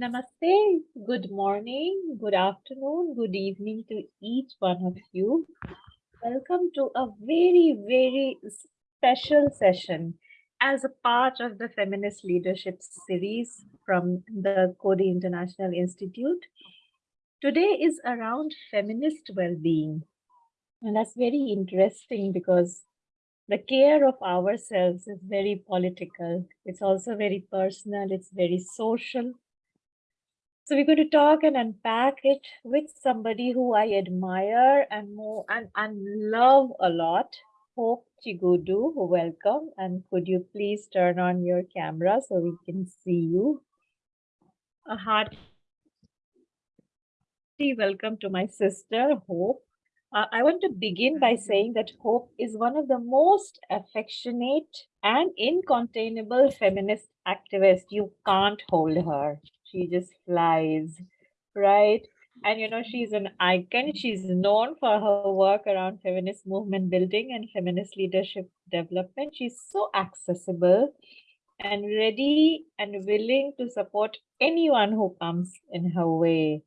Namaste, good morning, good afternoon, good evening to each one of you. Welcome to a very, very special session as a part of the Feminist Leadership Series from the Coady International Institute. Today is around feminist well-being. And that's very interesting because the care of ourselves is very political. It's also very personal. It's very social. So we're going to talk and unpack it with somebody who I admire and more and, and love a lot. Hope Chigudu, welcome. And could you please turn on your camera so we can see you? A hearty welcome to my sister, Hope. Uh, I want to begin by saying that Hope is one of the most affectionate and incontainable feminist activists. You can't hold her she just flies, right? And you know, she's an icon. She's known for her work around feminist movement building and feminist leadership development. She's so accessible and ready and willing to support anyone who comes in her way.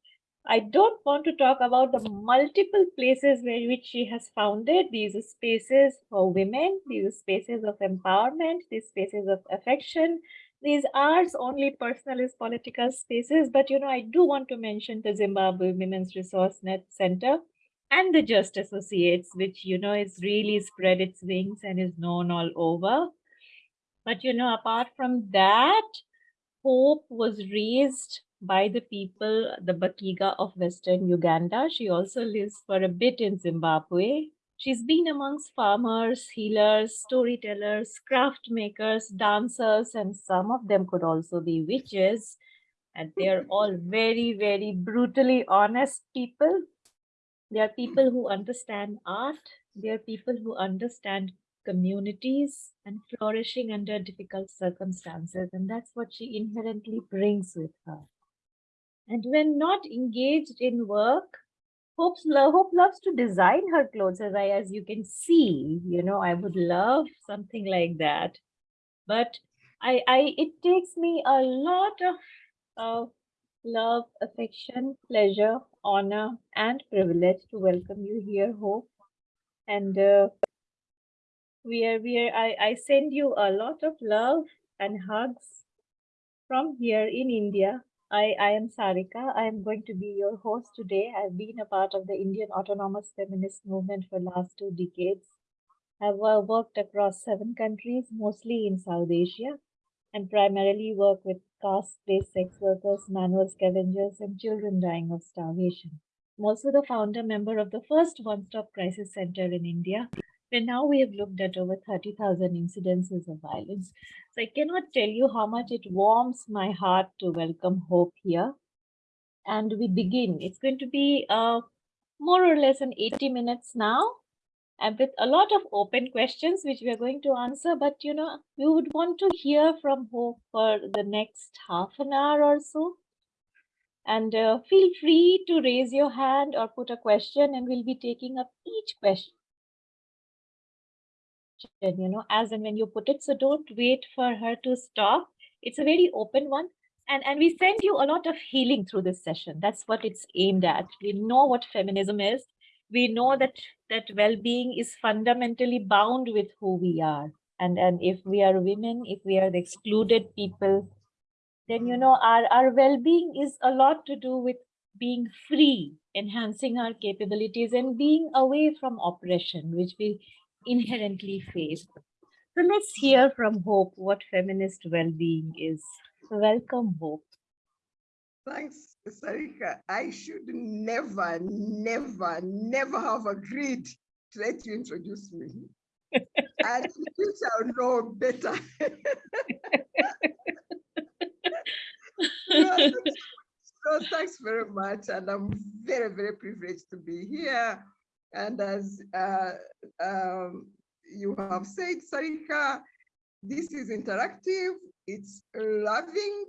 I don't want to talk about the multiple places where which she has founded these spaces for women, these spaces of empowerment, these spaces of affection, these are only personalist political spaces, but you know, I do want to mention the Zimbabwe Women's Resource Net Center and the Just Associates, which you know is really spread its wings and is known all over. But you know, apart from that, hope was raised by the people, the Bakiga of Western Uganda. She also lives for a bit in Zimbabwe. She's been amongst farmers, healers, storytellers, craft makers, dancers, and some of them could also be witches. And they're all mm-hmm. very, very brutally honest people. They are people who understand art. They are people who understand communities and flourishing under difficult circumstances. And that's what she inherently brings with her. And when not engaged in work, Love, Hope loves to design her clothes as I, as you can see, you know, I would love something like that. But I, I, it takes me a lot of, of love, affection, pleasure, honor, and privilege to welcome you here, Hope. And uh, we are, we are, I, I send you a lot of love and hugs from here in India I, I am Sarika. I am going to be your host today. I've been a part of the Indian autonomous feminist movement for last two decades. I've uh, worked across seven countries, mostly in South Asia, and primarily work with caste-based sex workers, manual scavengers, and children dying of starvation. I'm also the founder member of the first one-stop crisis center in India, and now we have looked at over 30,000 incidences of violence. So I cannot tell you how much it warms my heart to welcome Hope here. And we begin. It's going to be uh, more or less an 80 minutes now and with a lot of open questions which we are going to answer but you know we would want to hear from hope for the next half an hour or so and uh, feel free to raise your hand or put a question and we'll be taking up each question you know, as and when you put it. So don't wait for her to stop. It's a very open one. And, and we send you a lot of healing through this session. That's what it's aimed at. We know what feminism is. We know that that well-being is fundamentally bound with who we are. And, and if we are women, if we are the excluded people, then, you know, our, our well-being is a lot to do with being free, enhancing our capabilities and being away from oppression, which we inherently face. So let's hear from Hope what feminist well-being is. Welcome, Hope. Thanks, Sarika. I should never, never, never have agreed to let you introduce me. and you shall know better. so thanks very much. And I'm very, very privileged to be here and as uh, um, you have said, Sarika, this is interactive, it's loving,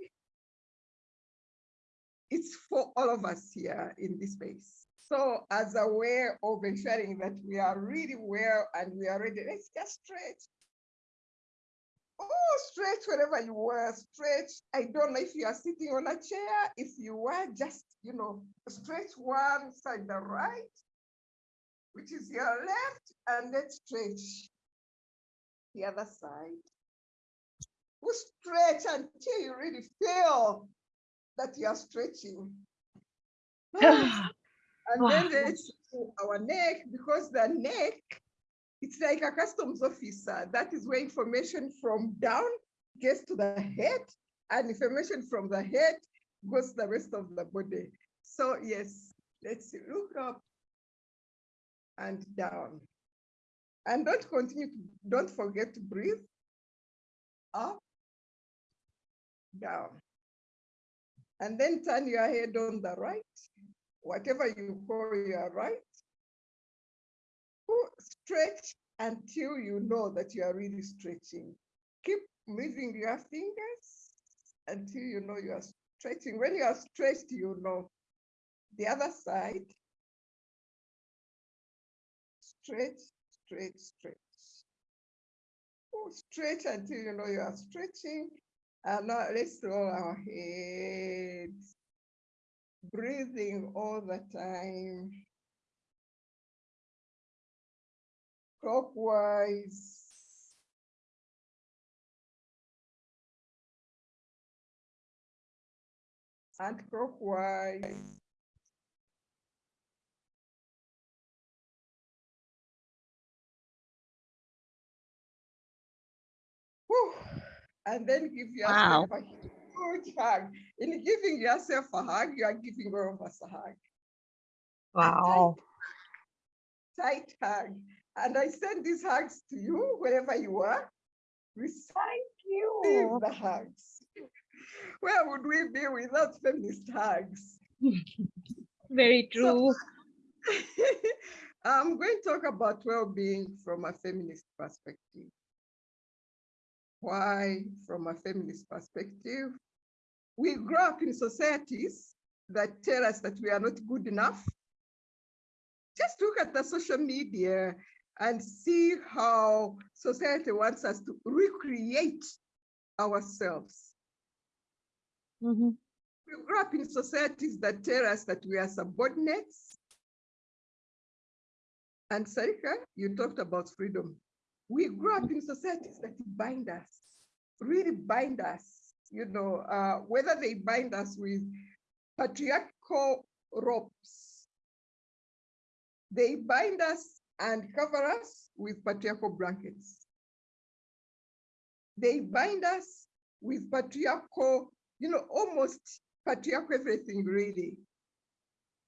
it's for all of us here in this space. So as a way of ensuring that we are really well and we are ready, let's just stretch. Oh, stretch wherever you were, stretch. I don't know if you are sitting on a chair. If you were, just, you know, stretch one side, the right, which is your left, and then stretch the other side. We stretch until you really feel that you are stretching. And Wow. then let's do our neck, because the neck, it's like a customs officer. That is where information from down gets to the head, and information from the head goes to the rest of the body. So yes, let's see, look up and down. And don't continue, to don't forget to breathe. Up, down. And then turn your head on the right, whatever you call your right. Stretch until you know that you are really stretching. Keep moving your fingers until you know you are stretching. When you are stretched, you know. The other side. Stretch, stretch, stretch. Pull, Stretch until you know you are stretching. And now let's roll our heads. Breathing all the time. Clockwise. And clockwise. Whew. And then give yourself a huge hug. In giving yourself a hug, you are giving all of us a hug. Wow. Tight hug. And I send these hugs to you wherever you are. Receive you. the hugs. Where would we be without feminist hugs? Very true. I'm going to talk about well-being from a feminist perspective. Why from a feminist perspective? We grow up in societies that tell us that we are not good enough. Just look at the social media and see how society wants us to recreate ourselves. Mhm. We grow up in societies that tell us that we are subordinates. And Sarika, you talked about freedom. We grew up in societies that bind us, really bind us, you know, uh, whether they bind us with patriarchal ropes, they bind us and cover us with patriarchal blankets. They bind us with patriarchal, you know, almost patriarchal everything really.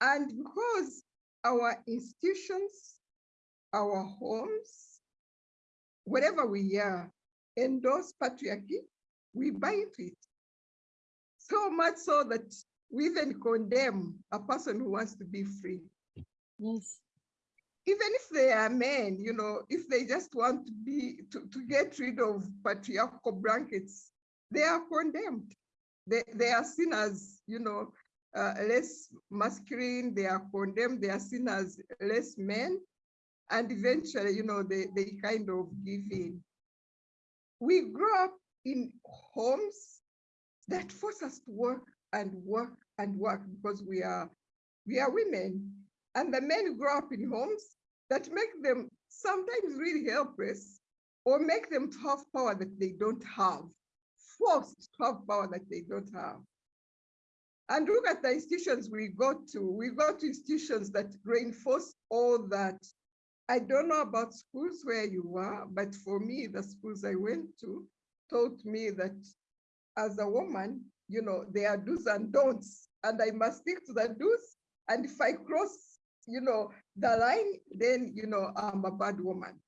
And because our institutions, our homes, wherever we are, endorse patriarchy, we buy into it. So much so that we even condemn a person who wants to be free. Yes. even if they are men, you know, if they just want to be to, to get rid of patriarchal blankets, they are condemned. They, they are seen as, you know, uh, less masculine, they are condemned, they are seen as less men. And eventually, you know, they, they kind of give in. We grow up in homes that force us to work and work and work because we are we are women. And the men grow up in homes that make them sometimes really helpless or make them to have power that they don't have, forced to have power that they don't have. And look at the institutions we go to. We go to institutions that reinforce all that. I don't know about schools where you are, but for me, the schools I went to taught me that as a woman, you know, there are do's and don'ts, and I must stick to the do's. And if I cross, you know, the line, then, you know, I'm a bad woman.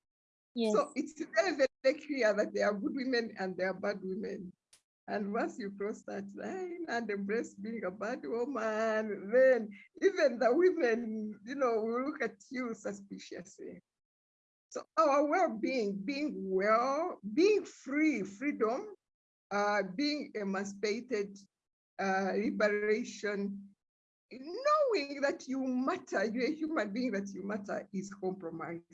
Yes. So it's very, very clear that there are good women and there are bad women. And once you cross that line and embrace being a bad woman, then even the women, you know, will look at you suspiciously. So our well-being, being well, being free, freedom, uh, being emancipated, uh, liberation, knowing that you matter, you're a human being, that you matter is compromised.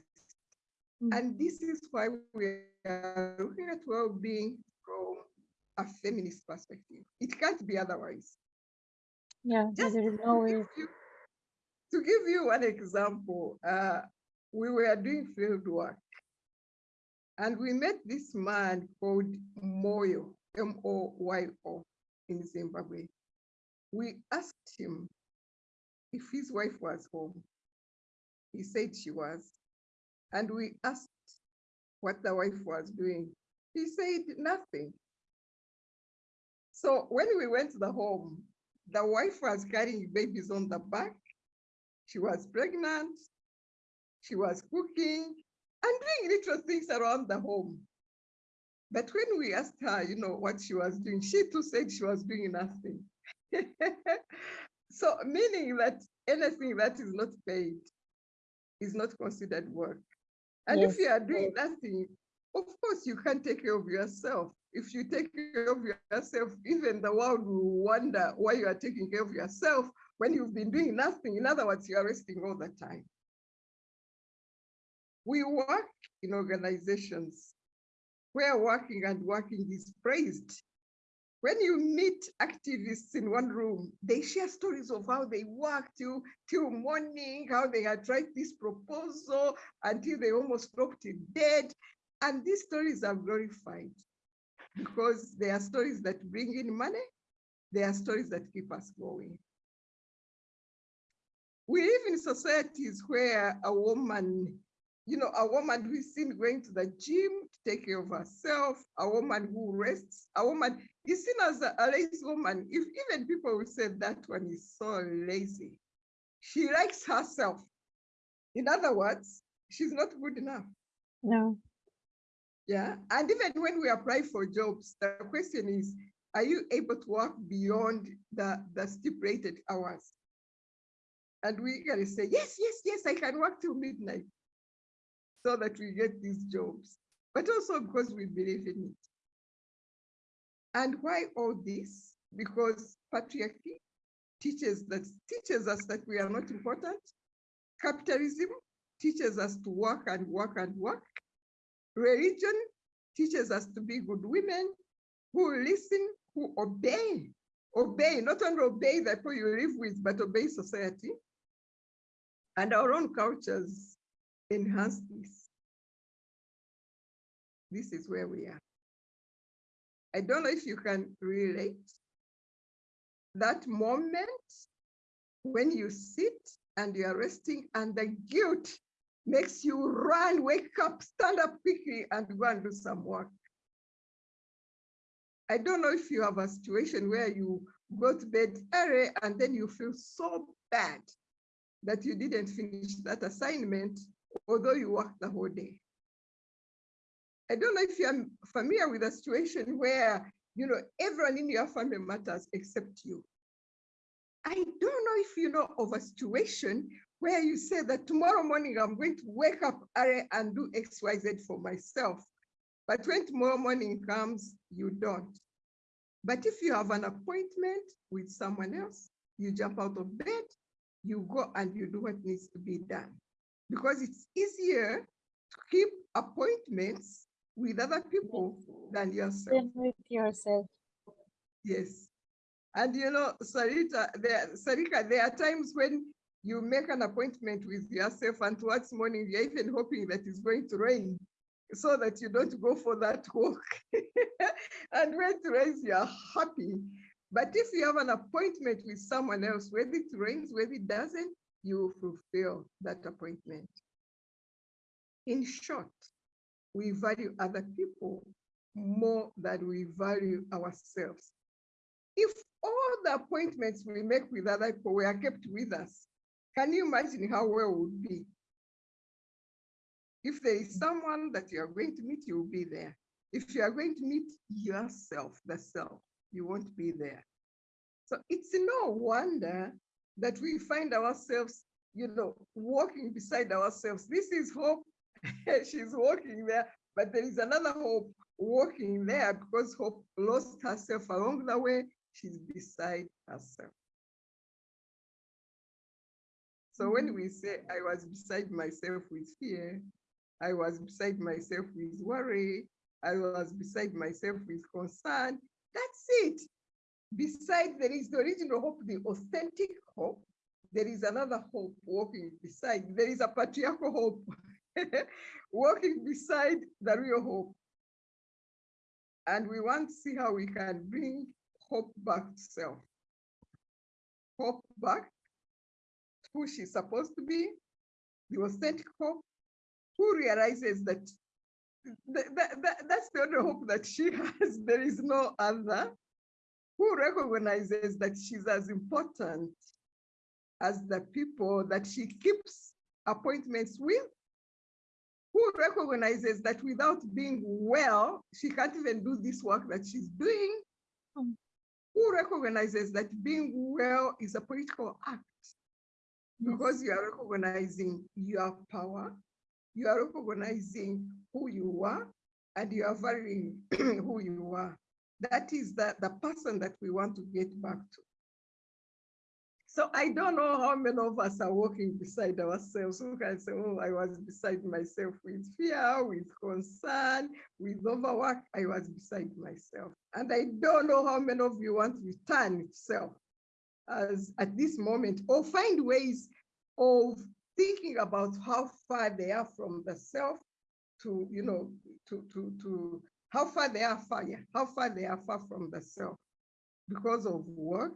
Mm. And this is why we are looking at well-being from a feminist perspective. It can't be otherwise. Yeah, Just there is to no give way. you- To give you one example, uh, we were doing field work and we met this man called Moyo, M-O-Y-O in Zimbabwe. We asked him if his wife was home. He said she was. And we asked what the wife was doing. He said nothing. So when we went to the home, the wife was carrying babies on the back. She was pregnant. She was cooking and doing little things around the home. But when we asked her, you know, what she was doing, she too said she was doing nothing. so meaning that anything that is not paid is not considered work. And if you are doing nothing, of course you can't take care of yourself. If you take care of yourself, even the world will wonder why you are taking care of yourself when you've been doing nothing. In other words, you are resting all the time. We work in organizations where working and working is praised. When you meet activists in one room, they share stories of how they worked till, till morning, how they had tried this proposal until they almost dropped it dead. And these stories are glorified because there are stories that bring in money. there are stories that keep us going. We live in societies where a woman, you know, a woman who is seen going to the gym to take care of herself, a woman who rests, a woman is seen as a, a lazy woman. If even people will say that one is so lazy, she likes herself. In other words, she's not good enough. No. Yeah, and even when we apply for jobs, the question is, are you able to work beyond the, the stipulated hours? And we gotta say, yes, yes, yes, I can work till midnight so that we get these jobs, but also because we believe in it. And why all this? Because patriarchy teaches that teaches us that we are not important. Capitalism teaches us to work and work and work. Religion teaches us to be good women who listen, who obey, obey, not only obey the people you live with, but obey society. And our own cultures enhance this. This is where we are. I don't know if you can relate that moment when you sit and you are resting and the guilt makes you run, wake up, stand up quickly and go and do some work. I don't know if you have a situation where you go to bed early and then you feel so bad that you didn't finish that assignment, although you worked the whole day. I don't know if you're familiar with a situation where, you know, everyone in your family matters except you. I don't know if you know of a situation where you say that tomorrow morning I'm going to wake up early and do X, Y, Z for myself. But when tomorrow morning comes, you don't. But if you have an appointment with someone else, you jump out of bed, you go and you do what needs to be done. Because it's easier to keep appointments with other people than yourself. With yourself. Yes. And you know, Sarita, there, Sarika, there are times when you make an appointment with yourself and towards morning, you're even hoping that it's going to rain so that you don't go for that walk. and when it rains, you're happy. But if you have an appointment with someone else, whether it rains, whether it doesn't, you fulfill that appointment. In short, we value other people more than we value ourselves. If all the appointments we make with other people were kept with us, can you imagine how well it would be? If there is someone that you are going to meet, you will be there. If you are going to meet yourself, the self, you won't be there. So it's no wonder that we find ourselves, you know, walking beside ourselves. This is hope. She's walking there, but there is another hope walking there because hope lost herself along the way. She's beside herself. So when mm-hmm. we say I was beside myself with fear, I was beside myself with worry. I was beside myself with concern. That's it. Beside, there is the original hope, the authentic hope. There is another hope walking beside. There is a patriarchal hope walking beside the real hope. And we want to see how we can bring hope back to self. Hope back who she's supposed to be, the authentic hope, who realizes that th- th- th- that's the only hope that she has. There is no other. Who recognizes that she's as important as the people that she keeps appointments with, who recognizes that without being well, she can't even do this work that she's doing, Mm. who recognizes that being well is a political act because you are recognizing your power, you are recognizing who you are, and you are valuing who you are. That is the, the person that we want to get back to. So I don't know how many of us are walking beside ourselves who can say, oh, I was beside myself with fear, with concern, with overwork. I was beside myself. And I don't know how many of you want to return to self as at this moment or find ways of thinking about how far they are from the self to, you know, to, to, to how far they are far, yeah, how far they are far from the self because of work,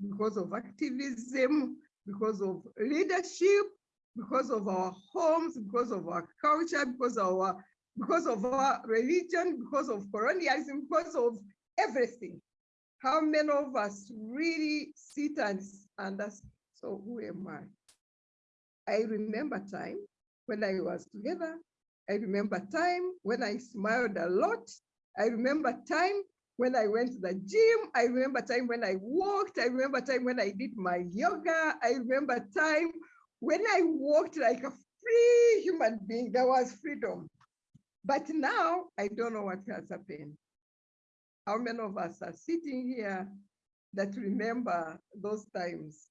because of activism, because of leadership, because of our homes, because of our culture, because of our because of our religion, because of colonialism, because of everything. How many of us really sit and understand, so who am I? I remember time when I was together. I remember time when I smiled a lot. I remember time when I went to the gym. I remember time when I walked. I remember time when I did my yoga. I remember time when I walked like a free human being. There was freedom. But now I don't know what has happened. How many of us are sitting here that remember those times?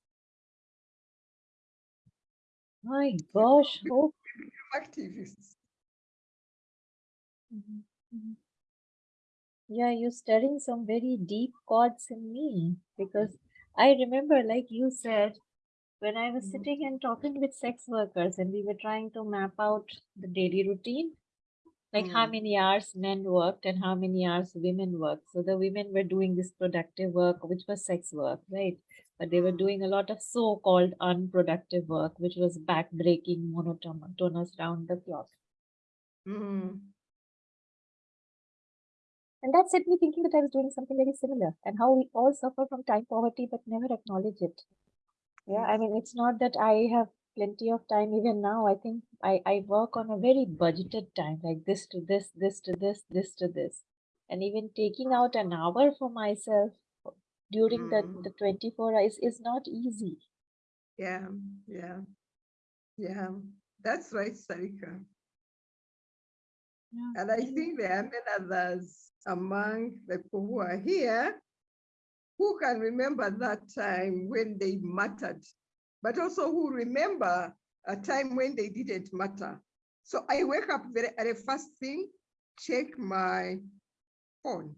My gosh, Oh. Activists. Mhm, mhm. Yeah, you're stirring some very deep chords in me because I remember, like you said, when I was Mhm. sitting and talking with sex workers and we were trying to map out the daily routine, like how Mm. many hours men worked and how many hours women worked. So the women were doing this productive work, which was sex work, right? But they were Mm. doing a lot of so-called unproductive work, which was back-breaking, monotonous round the clock. Mm. And that set me thinking that I was doing something very similar and how we all suffer from time poverty but never acknowledge it. Yeah, I mean, it's not that I have plenty of time even now. I think I, I work on a very budgeted time, like this to this, this to this, this to this. And even taking out an hour for myself during the, Mm. the 24 hours is not easy. Yeah, yeah, yeah. That's right, Sarika. Yeah. And I think there are many others among the people who are here who can remember that time when they mattered, but also who remember a time when they didn't matter. So I wake up very early, first thing, check my phone.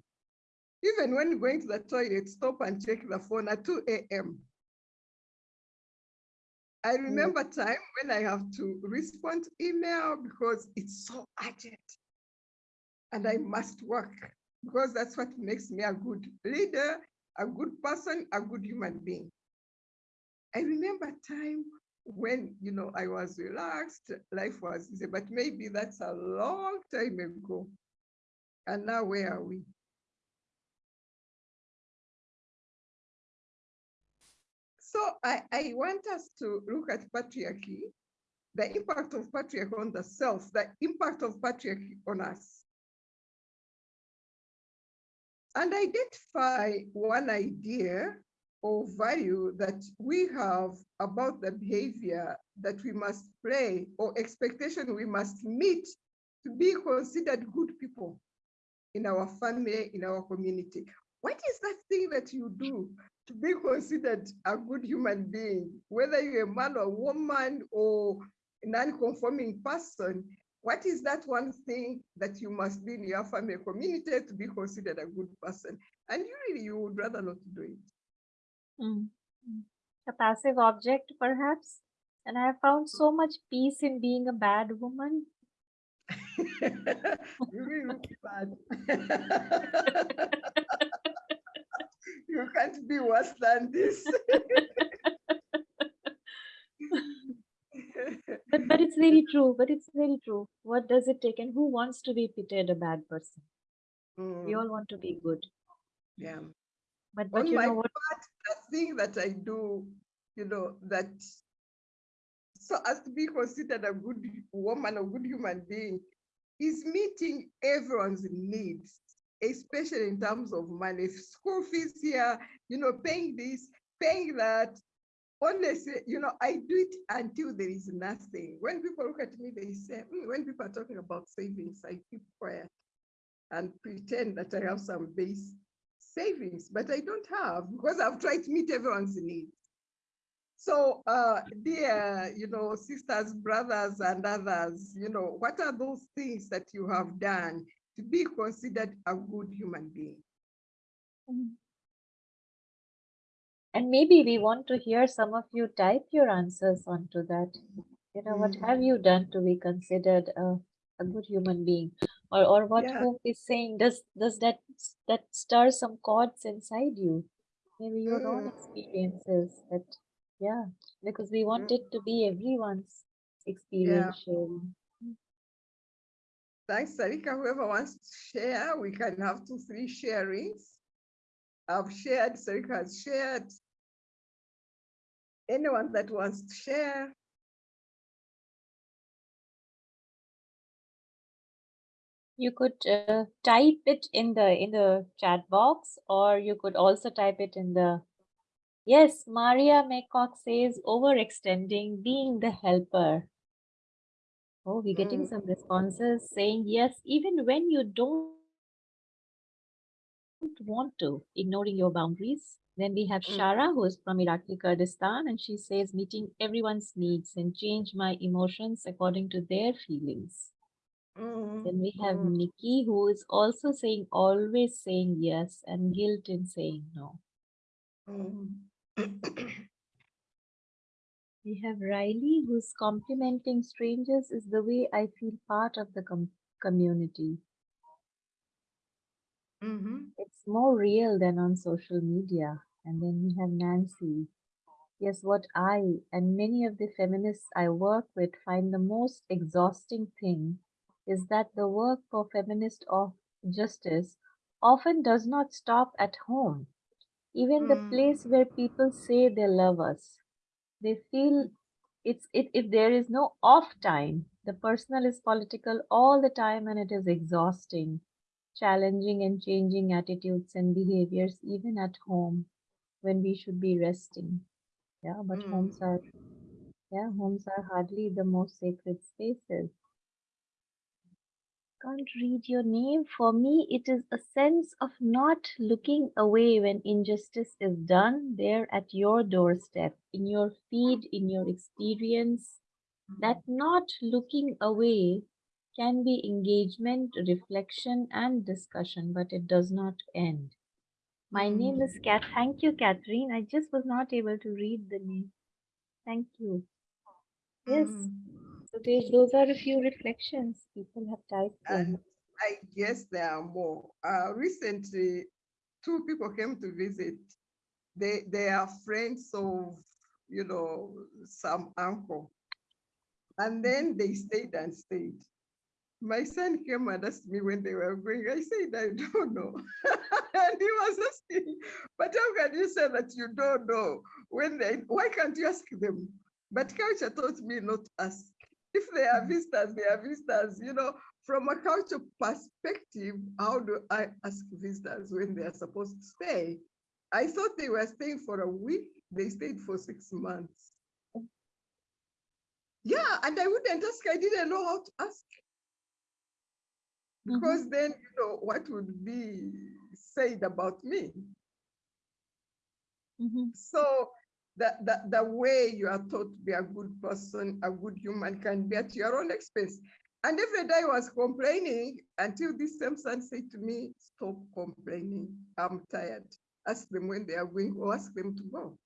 Even when going to the toilet, stop and check the phone at 2 a.m. I mm. remember time when I have to respond to email because it's so urgent and I must work because that's what makes me a good leader, a good person, a good human being. I remember time when, you know, I was relaxed, life was easy, but maybe that's a long time ago. And now where are we? So I, I want us to look at patriarchy, the impact of patriarchy on the self, the impact of patriarchy on us. And identify one idea or value that we have about the behavior that we must play or expectation we must meet to be considered good people in our family, in our community. What is that thing that you do to be considered a good human being, whether you're a man or woman or non-conforming person, what is that one thing that you must be in your family community to be considered a good person? And you really, you would rather not do it. Mm. Mm. A passive object, perhaps. And I have found so much peace in being a bad woman. you really look bad. you can't be worse than this. but but it's very true. But it's very true. What does it take? And who wants to be pitied a bad person? We Mm, all want to be good. yeah. But but On my part, the thing that I do, you know, that so as to be considered a good woman, a good human being, is meeting everyone's needs, especially in terms of money. School fees here, you know, paying this, paying that. Honestly, you know, I do it until there is nothing. When people look at me, they say, "Hmm," when people are talking about savings, I keep quiet and pretend that I have some base savings, but I don't have because I've tried to meet everyone's needs. So, uh, dear, you know, sisters, brothers, and others, you know, what are those things that you have done to be considered a good human being? Mm. And maybe we want to hear some of you type your answers onto that. You know, what Mm. have you done to be considered a, a good human being? Or or what Yeah. Hope is saying, does does that that stir some chords inside you? Maybe your own Mm. experiences that yeah, because we want Mm. it to be everyone's experience sharing. Thanks, Sarika. Whoever wants to share, we can have two, three sharings. I've shared, Sarika has shared. Anyone that wants to share, You could uh, type it in the in the chat box, or you could also type it in the. Yes, Maria Maycock says overextending, being the helper. Oh, we're getting Mm. some responses saying yes, even when you don't want to, ignoring your boundaries. Then we have Mm. Shara, who is from Iraqi Kurdistan, and she says meeting everyone's needs and change my emotions according to their feelings. Mm, Then we have mm, Nikki, who is also saying always saying yes and guilt in saying no. mm. We have Riley, who's complimenting strangers is the way I feel part of the com- community. Mhm. It's more real than on social media. And then we have Nancy. Yes, what I and many of the feminists I work with find the most exhausting thing is that the work for feminist of justice often does not stop at home. Even the Mm. place where people say they love us, they feel it's it if there is no off time, the personal is political all the time and it is exhausting, challenging and changing attitudes and behaviors even at home when we should be resting. Yeah, but Mm. homes are yeah, homes are hardly the most sacred spaces. Can't read your name. For me, it is a sense of not looking away when injustice is done there at your doorstep, in your feed, in your experience. That not looking away can be engagement, reflection, and discussion, but it does not end. My name is Kat. Thank you, Catherine. I just was not able to read the name. Thank you. Yes. Mm. So there's, those are a few reflections people have typed in. And I guess there are more. Uh, recently, two people came to visit. They they are friends of, you know, some uncle. And then they stayed and stayed. My son came and asked me when they were going. I said, I don't know. and he was asking, but how can you say that you don't know? When they, why can't you ask them? But culture taught me not to ask. If they are visitors, they are visitors. You know, from a culture perspective, how do I ask visitors when they are supposed to stay? I thought they were staying for a week. They stayed for six months. Yeah, and I wouldn't ask. I didn't know how to ask. Mhm. Because then, you know, what would be said about me? Mhm. So the, the, the way you are taught to be a good person, a good human can be at your own expense. And every day I was complaining until this same son said to me, stop complaining. I'm tired. Ask them when they are going or ask them to go.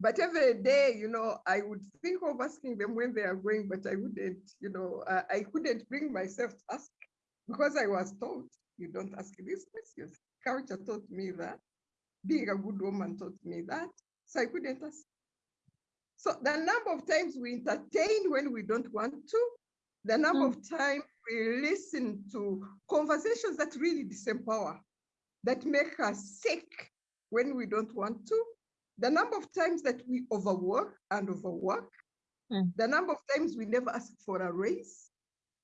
But every day, you know, I would think of asking them when they are going, but I wouldn't, you know, I, I couldn't bring myself to ask because I was told you don't ask these questions. Culture taught me that. Being a good woman taught me that. So I couldn't ask. So the number of times we entertain when we don't want to, the number of times we listen to conversations that really disempower, that make us sick when we don't want to, the number of times that we overwork and overwork, Mm. the number of times we never ask for a raise,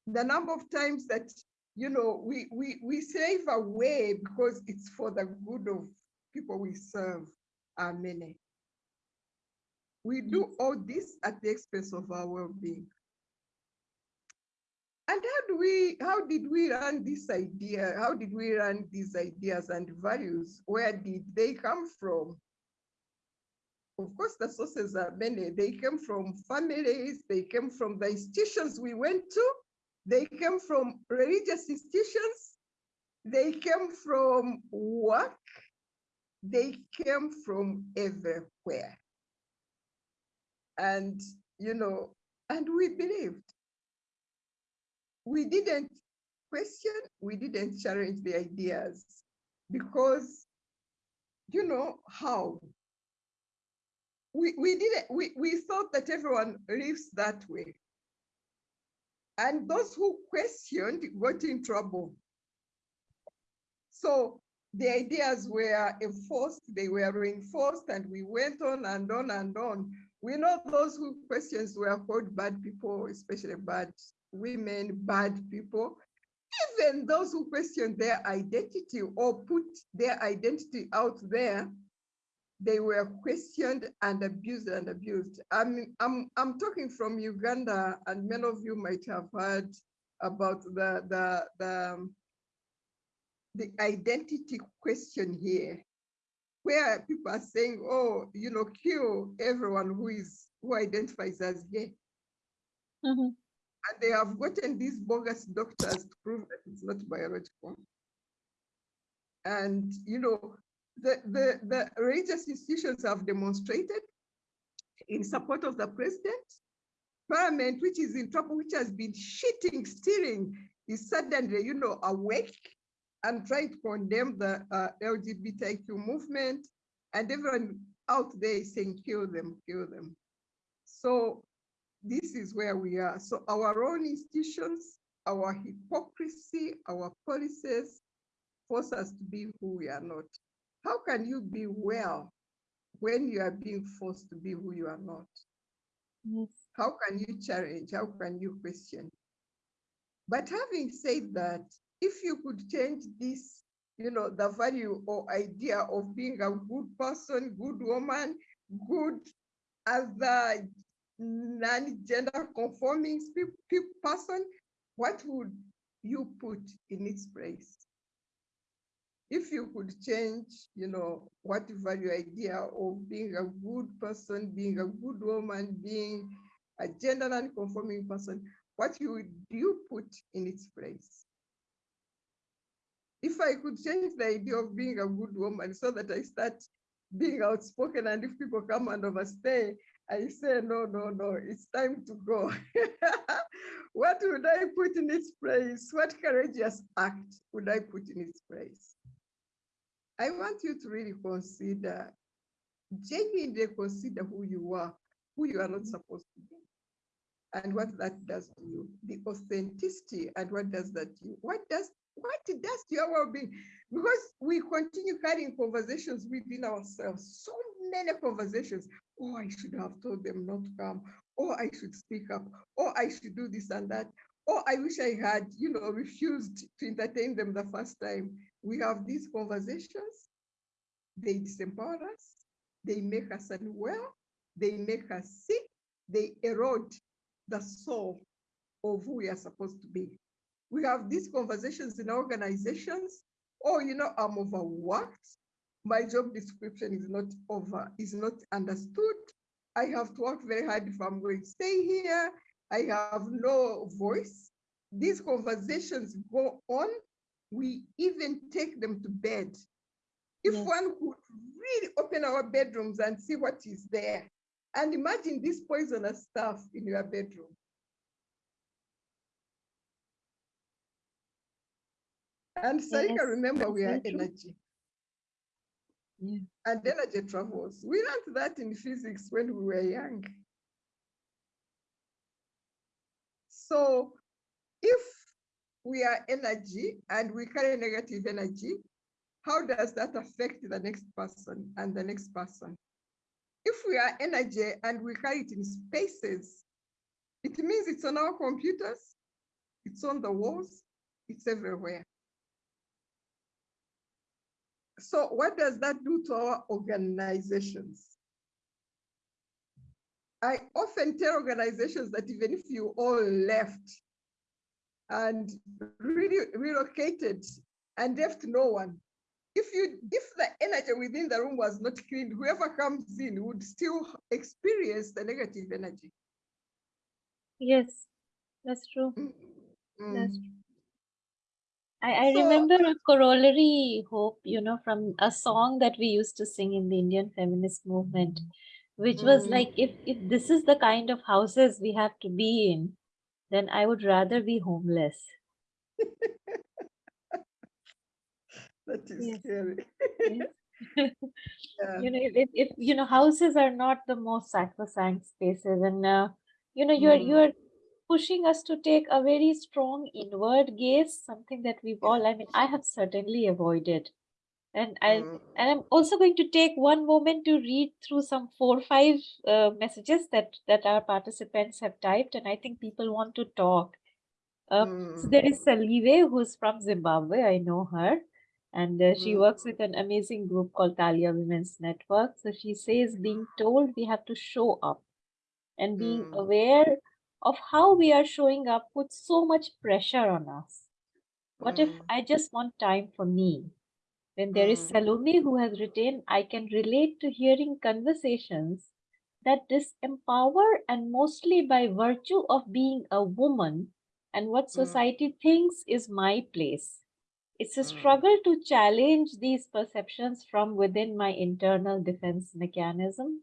the number of times that you know we we we save away because it's for the good of people we serve are many. We mm. do all this at the expense of our well-being. And how do we, how did we learn this idea? How did we learn these ideas and values? Where did they come from? Of course, the sources are many. They came from families, they came from the institutions we went to, they came from religious institutions, they came from work, they came from everywhere. And, you know, and we believed. We didn't question, we didn't challenge the ideas because, you know, how? We, we didn't, we, we thought that everyone lives that way. And those who questioned got in trouble. So the ideas were enforced, they were reinforced, and we went on and on and on. We know those who questions were called bad people, especially bad women, bad people. Even those who question their identity or put their identity out there, they were questioned and abused and abused. I'm, I'm, I'm talking from Uganda, and many of you might have heard about the, the, the, um, the identity question here, where people are saying, oh, you know, kill everyone who is who identifies as gay. Mhm. And they have gotten these bogus doctors to prove that it's not biological. And, you know, the, the, the religious institutions have demonstrated in support of the president. Parliament, which is in trouble, which has been cheating, stealing, is suddenly, you know, awake and trying to condemn the uh, LGBTQ movement. And everyone out there is saying, kill them, kill them. So this is where we are. So our own institutions, our hypocrisy, our policies force us to be who we are not. How can you be well when you are being forced to be who you are not? Yes. How can you challenge? How can you question? But having said that, if you could change this, you know, the value or idea of being a good person, good woman, good other non-gender conforming pe- pe- person, what would you put in its place? If you could change, you know, what value idea of being a good person, being a good woman, being a gender non-conforming person, what you would you put in its place? If I could change the idea of being a good woman so that I start being outspoken and if people come and overstay, I say, no, no, no, it's time to go. what would I put in its place? What courageous act would I put in its place? I want you to really consider, genuinely consider who you are, who you are not mm-hmm. supposed to be, and what that does to you. The authenticity and what does that do? What does what does your well-being? Because we continue having conversations within ourselves, so many conversations. Oh, I should have told them not to come. Or I should speak up. Or I should do this and that. Or I wish I had, you know, refused to entertain them the first time. We have these conversations. They disempower us. They make us unwell. They make us sick. They erode the soul of who we are supposed to be. We have these conversations in organizations. Oh, you know, I'm overworked. My job description is not over, is not understood. I have to work very hard if I'm going to stay here. I have no voice. These conversations go on. We even take them to bed. If Yes. one could really open our bedrooms and see what is there, and imagine this poisonous stuff in your bedroom. And Sarika, Yes, remember we are energy Yeah. and energy travels. We learned that in physics when we were young. So if we are energy and we carry negative energy, how does that affect the next person and the next person? If we are energy and we carry it in spaces, it means it's on our computers, it's on the walls, it's everywhere. So what does that do to our organizations? I often tell organizations that even if you all left and really relocated and left no one, if you if the energy within the room was not cleaned, whoever comes in would still experience the negative energy. Yes, that's true. Mm, That's mm, true. I, I So- remember a corollary hope, you know, from a song that we used to sing in the Indian feminist movement, which was Mm. like, if, if this is the kind of houses we have to be in, then I would rather be homeless. That is Yes. scary. Yes. Yeah. you know if, if if, you know houses are not the most sacrosanct spaces and uh, you know you're Mm. you're pushing us to take a very strong inward gaze something that we've all i mean i have certainly avoided and i Mm. and i'm also going to take one moment to read through some four or five uh, messages that that our participants have typed and i think people want to talk uh, so Mm. there is Salive, who's from Zimbabwe. I know her. And uh, she Mm. works with an amazing group called Talia Women's Network. So she says being told we have to show up and being Mm. aware of how we are showing up puts so much pressure on us. What if Mm. I just want time for me? Then there is Mm. Salome who has written, I can relate to hearing conversations that disempower and mostly by virtue of being a woman and what Mm. society thinks is my place. It's a Mm. struggle to challenge these perceptions from within my internal defense mechanism.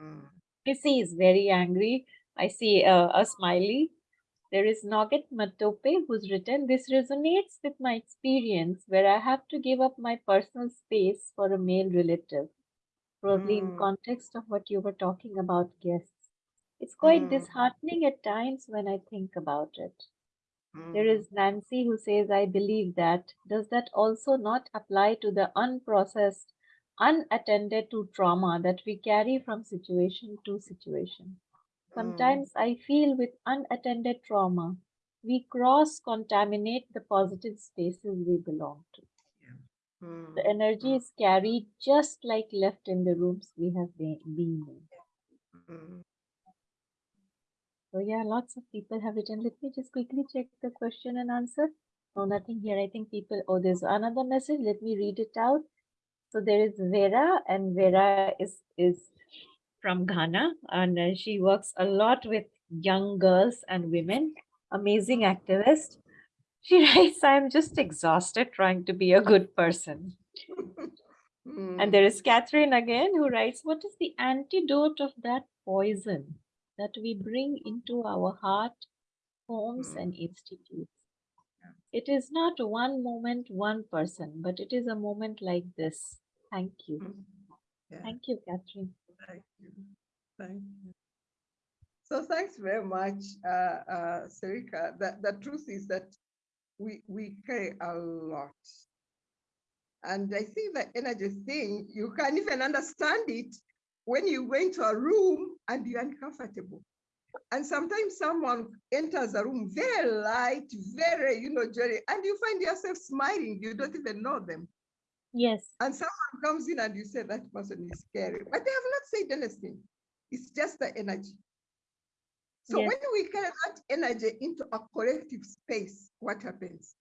Mm. Missy is very angry. I see uh, a smiley. There is Nugget Matope who's written, This resonates with my experience where I have to give up my personal space for a male relative, probably in Mm. context of what you were talking about, guests. It's quite Mm. disheartening at times when I think about it. There Mm. is Nancy who says, I believe that. Does that also not apply to the unprocessed, unattended to trauma that we carry from situation to situation? Mm. Sometimes I feel with unattended trauma, we cross contaminate the positive spaces we belong to. Mm. The energy is carried just like left in the rooms we have been, been in. Mm. So yeah, lots of people have written. Let me just quickly check the question and answer. No, nothing here. I think people, oh, there's another message. Let me read it out. So there is Vera and Vera is, is from Ghana and uh, she works a lot with young girls and women. Amazing activist. She writes, I'm just exhausted trying to be a good person. And there is Catherine again who writes, What is the antidote of that poison that we bring into our heart, homes, Mm. and institutes? It is not one moment, one person, but it is a moment like this. Thank you. Mm. Yeah. Thank you, Catherine. Thank you. Thank you. So thanks very much, uh, uh, Sarika. The, the truth is that we, we carry a lot. And I think the energy thing, you can even understand it when you go into a room and you're uncomfortable. And sometimes someone enters a room very light, very, you know, jolly, and you find yourself smiling. You don't even know them. Yes. And someone comes in and you say that person is scary, but they have not said anything. It's just the energy. So Yes. when we carry that energy into a collective space, what happens?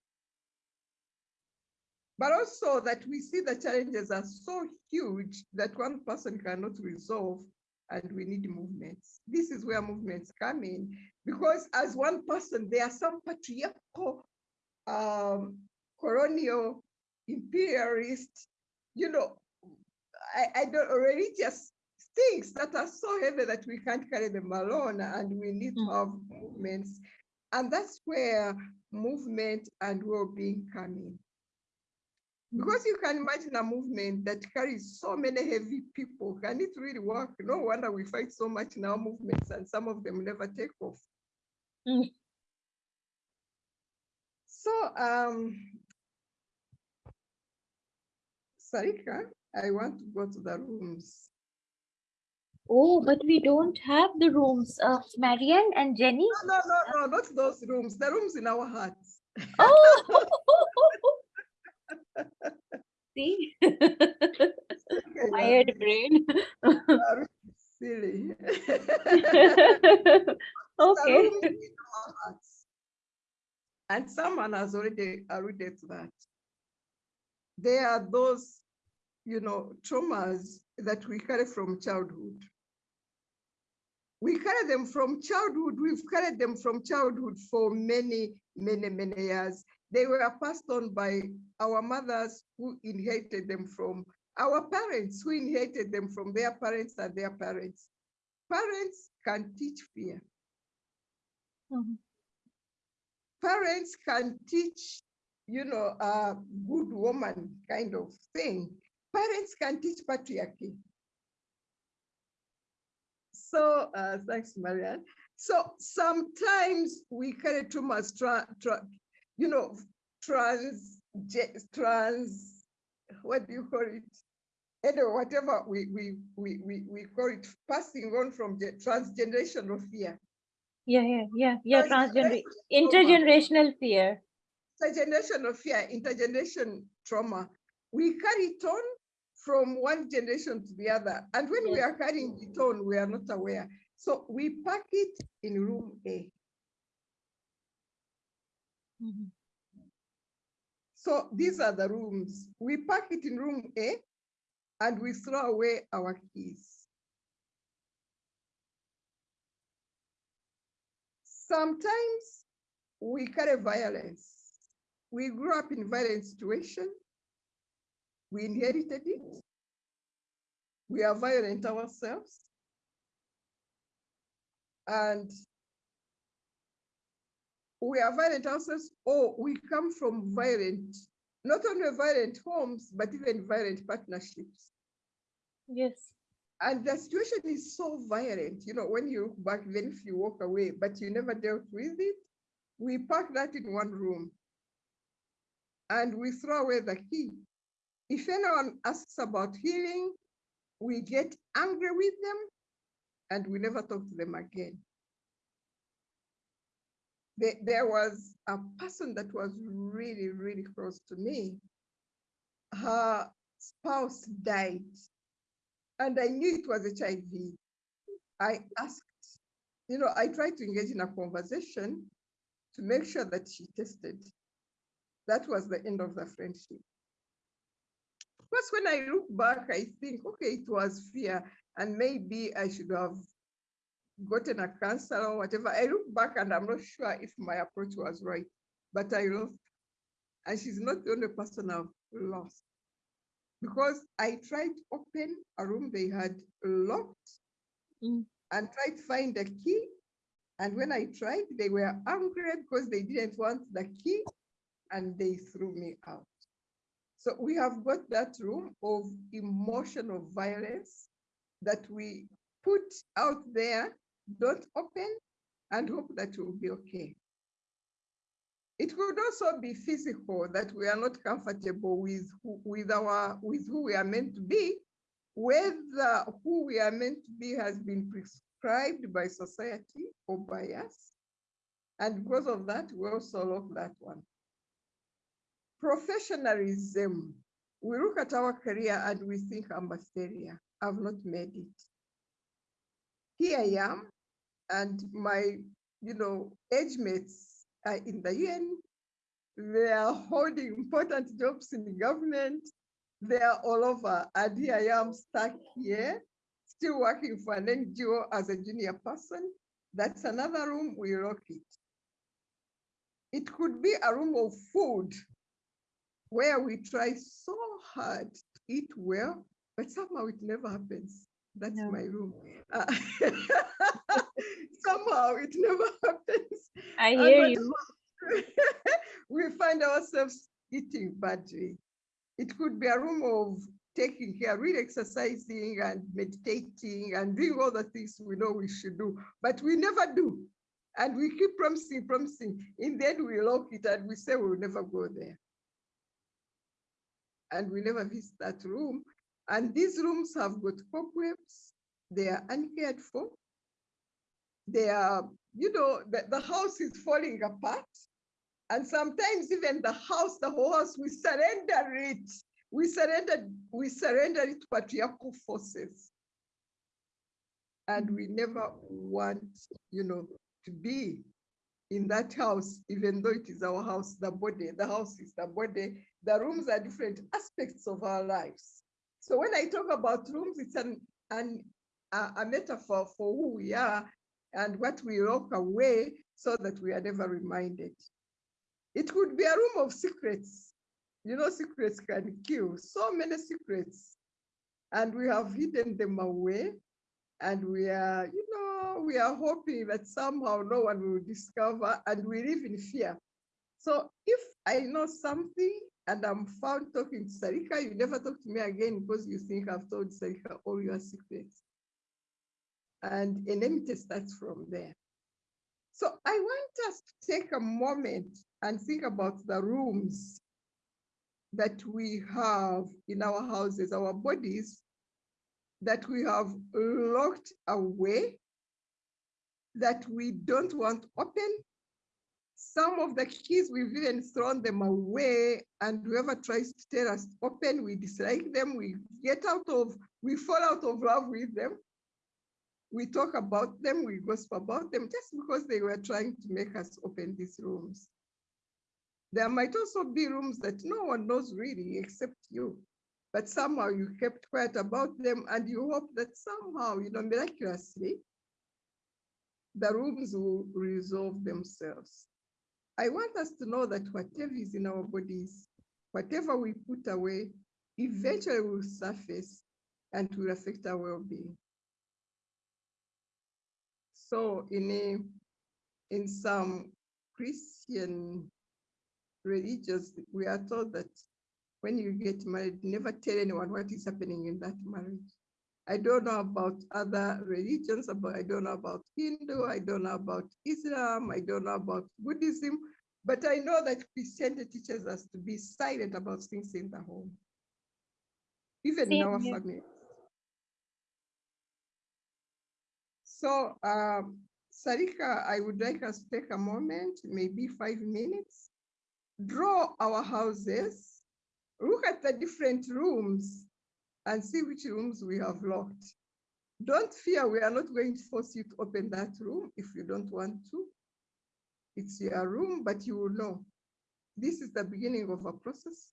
But also that we see the challenges are so huge that one person cannot resolve. and we need movements. This is where movements come in because as one person, there are some patriarchal, um, colonial, imperialist, you know, I, I don't religious things that are so heavy that we can't carry them alone and we need to have movements. And that's where movement and well-being come in. Because you can imagine a movement that carries so many heavy people. Can it really work? No wonder we fight so much in our movements and some of them never take off. Mm. So, um, Sarika, I want to go to the rooms. Oh, but we don't have the rooms. Uh, Marianne and Jenny. No, no, no, no, not those rooms. The rooms in our hearts. Oh, see, Okay, tired brain. Silly. okay. The rooms in our hearts. And someone has already alluded to that. There are those, you know, traumas that we carry from childhood. We carry them from childhood. We've carried them from childhood for many, many, many years. They were passed on by our mothers who inherited them from our parents who inherited them from their parents and their parents. Parents can teach fear. Mhm. Parents can teach, you know, a good woman kind of thing. Parents can teach patriarchy. So, uh, thanks, Marianne. So sometimes we carry traumas, tra, tra, you know, trans, trans, what do you call it? Anyway, whatever we, we, we, we, we call it, passing on from the transgenerational fear. Yeah, yeah, yeah, yeah. Transgener Transgenerational intergenerational fear. Intergenerational fear, intergeneration trauma, we carry it on from one generation to the other. And when we are carrying it on, we are not aware. So we pack it in room A. Mhm. So these are the rooms. We pack it in room A and we throw away our keys. Sometimes we carry violence. We grew up in violent situation. We inherited it. We are violent ourselves. And we are violent ourselves, or we come from violent, not only violent homes, but even violent partnerships. Yes. And the situation is so violent, you know, when you look back, then if you walk away, but you never dealt with it, we pack that in one room and we throw away the key. If anyone asks about healing, we get angry with them and we never talk to them again. There, was a person that was really, really close to me. Her spouse died and I knew it was HIV. I asked, you know, I tried to engage in a conversation to make sure that she tested. That was the end of the friendship. Because when I look back, I think, okay, it was fear, and maybe I should have gotten a counselor or whatever. I look back and I'm not sure if my approach was right, but I lost. And she's not the only person I've lost because I tried to open a room they had locked Mm. and tried to find the key. And when I tried, they were angry because they didn't want the key and they threw me out. So we have got that room of emotional violence that we put out there, don't open and hope that will be okay. It could also be physical that we are not comfortable with who, with our with who we are meant to be, whether who we are meant to be has been prescribed by society or by us. And because of that, we also lock that one. Professionalism. We look at our career and we think I'm a failure. I've not made it. Here I am, and my, you know, age mates are in the UN. They are holding important jobs in the government. They are all over, and here I am stuck here, still working for an NGO as a junior person. That's another room, we lock it. It could be a room of food where we try so hard to eat well, but somehow it never happens. That's No. my room. Uh, somehow it never happens. I hear you. we find ourselves eating badly. It could be a room of taking care, really exercising and meditating and doing all the things we know we should do, but we never do. And we keep promising, promising. In the end, we lock it and we say we'll never go there. And we never visit that room. And these rooms have got cobwebs. They are uncared for. They are, you know, the, the house is falling apart. And sometimes even the house, the whole house, we surrender it. We surrender, we surrender it to patriarchal forces. And we never want, you know, to be in that house, even though it is our house, the body, the house is the body, the rooms are different aspects of our lives. So when I talk about rooms, it's an, an a, a metaphor for who we are and what we lock away so that we are never reminded. It could be a room of secrets. You know, secrets can kill so many secrets. And we have hidden them away. And we are, you know, we are hoping that somehow no one will discover and we live in fear. So if I know something and I'm found talking to Sarika, you never talk to me again because you think I've told Sarika all your secrets. And enmity starts from there. So I want us to take a moment and think about the rooms that we have in our houses, our bodies, that we have locked away, that we don't want open. Some of the keys, we've even thrown them away, and whoever tries to tell us open, we dislike them, we get out of, we fall out of love with them. We talk about them, we gossip about them, just because they were trying to make us open these rooms. There might also be rooms that no one knows really except you, but somehow you kept quiet about them and you hope that somehow, you know, miraculously, the rooms will resolve themselves. I want us to know that whatever is in our bodies, whatever we put away, eventually will surface and will affect our well-being. So in a, in some Christian religions, we are told that when you get married, never tell anyone what is happening in that marriage. I don't know about other religions, but I don't know about Hindu, I don't know about Islam, I don't know about Buddhism, but I know that Christianity teaches us to be silent about things in the home, even in our here. family. So, um, Sarika, I would like us to take a moment, maybe five minutes, draw our houses, look at the different rooms and see which rooms we have locked. Don't fear, we are not going to force you to open that room if you don't want to. It's your room, but you will know. This is the beginning of a process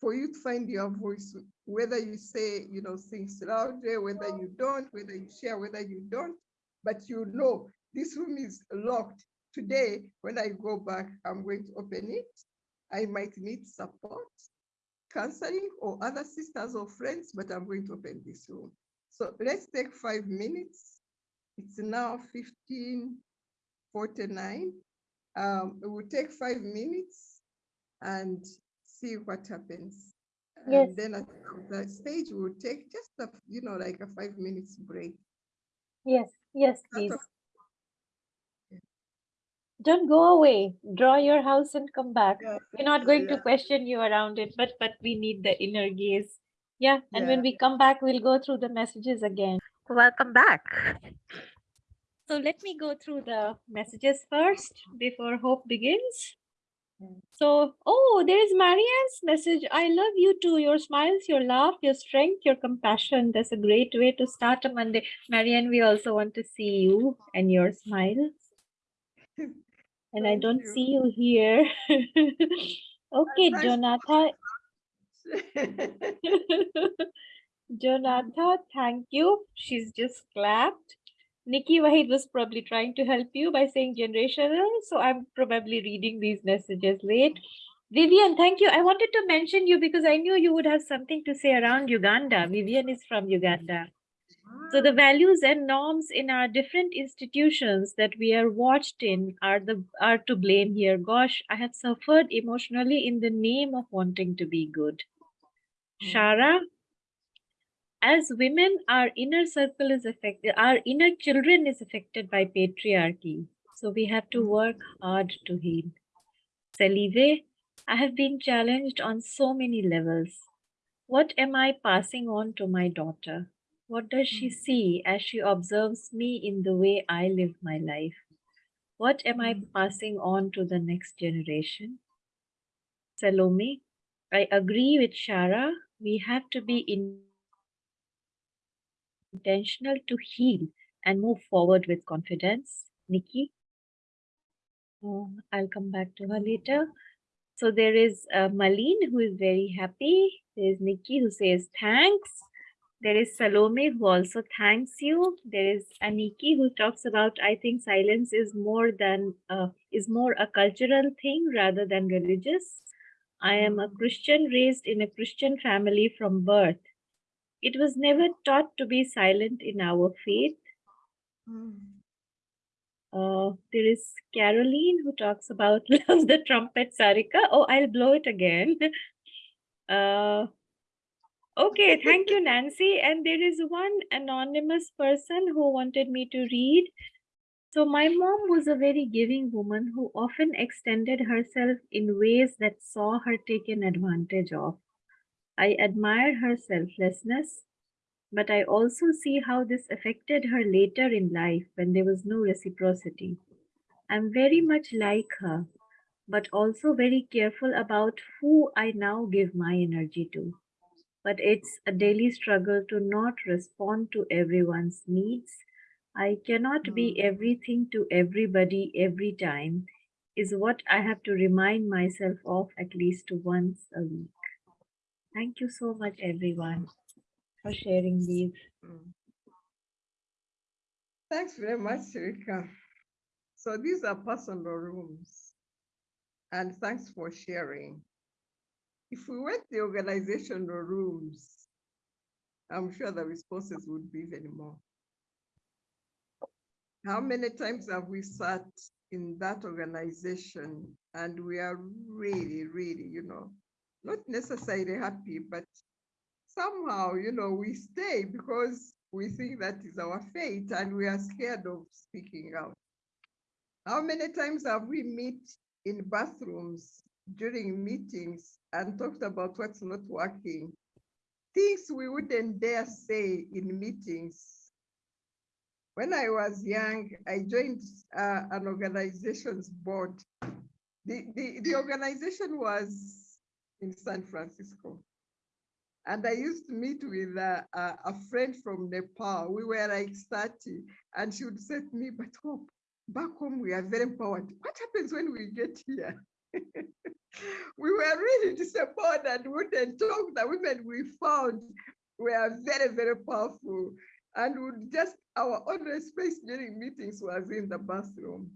for you to find your voice, whether you say, you know, things louder, whether you don't, whether you share, whether you don't, but you know this room is locked. Today, when I go back, I'm going to open it. I might need support, counseling, or other sisters or friends, but I'm going to open this room. So let's take five minutes. It's now 1549. Um, it will take five minutes and see what happens. Yes. And then at the stage, we'll take just a, you know, like a five minutes break. Yes, yes, please. Don't go away. Draw your house and come back. Yeah, We're not going to question you around it, but but we need the inner gaze. Yeah, and when we come back, we'll go through the messages again. Welcome back. So let me go through the messages first before Hope begins. So, oh, there is Marianne's message. I love you too. Your smiles, your laugh, your strength, your compassion. That's a great way to start a Monday. Marianne, we also want to see you and your smiles. And I don't you. see you here. okay, to Donata. Thank you. She's just clapped. Nikki Wahid was probably trying to help you by saying generational. So I'm probably reading these messages late. Vivian, thank you. I wanted to mention you because I knew you would have something to say around Uganda. Vivian is from Uganda. So the values and norms in our different institutions that we are watched in are the are to blame here. Gosh, I have suffered emotionally in the name of wanting to be good. Hmm. Shara, as women, our inner circle is affected, our inner children is affected by patriarchy. So we have to hmm. work hard to heal. Salive, I have been challenged on so many levels. What am I passing on to my daughter? What does she mm. see as she observes me in the way I live my life? What am I mm. passing on to the next generation? Salome, I agree with Shara. We have to be in intentional to heal and move forward with confidence. Nikki? Oh, I'll come back to her later. Mm-hmm. So there is uh, Malin who is very happy. There is Nikki who says thanks. There is Salome who also thanks you. There is Aniki who talks about I think silence is more than uh, is more a cultural thing rather than religious. I am a Christian raised in a Christian family from birth. It was never taught to be silent in our faith. Mm. Uh, there is Caroline who talks about love the trumpet, Sarika. Oh, I'll blow it again. Uh, okay, thank you, Nancy. And there is one anonymous person who wanted me to read. So my mom was a very giving woman who often extended herself in ways that saw her taken advantage of. I admire her selflessness, but I also see how this affected her later in life when there was no reciprocity. I'm very much like her, but also very careful about who I now give my energy to. But it's a daily struggle to not respond to everyone's needs. I cannot be everything to everybody every time, is what I have to remind myself of at least once a week. Thank you so much, everyone, for sharing these. Mm. Thanks very much, Rika. So these are personal rooms. And thanks for sharing. If we went the organizational rooms, I'm sure the responses would be even more. How many times have we sat in that organization and we are really, really, you know, not necessarily happy, but somehow, you know, we stay because we think that is our fate and we are scared of speaking out. How many times have we met in bathrooms during meetings and talked about what's not working? Things we wouldn't dare say in meetings. When I was young, I joined uh, an organization's board. The, the, the organization was in San Francisco. And I used to meet with a, a, a, friend from Nepal. We were like 30, and she would say to me, but Hope, back home we are very empowered. What happens when we get here? we were really disappointed and wouldn't talk. The women we found were very, very powerful. And would just, our only space during meetings was in the bathroom.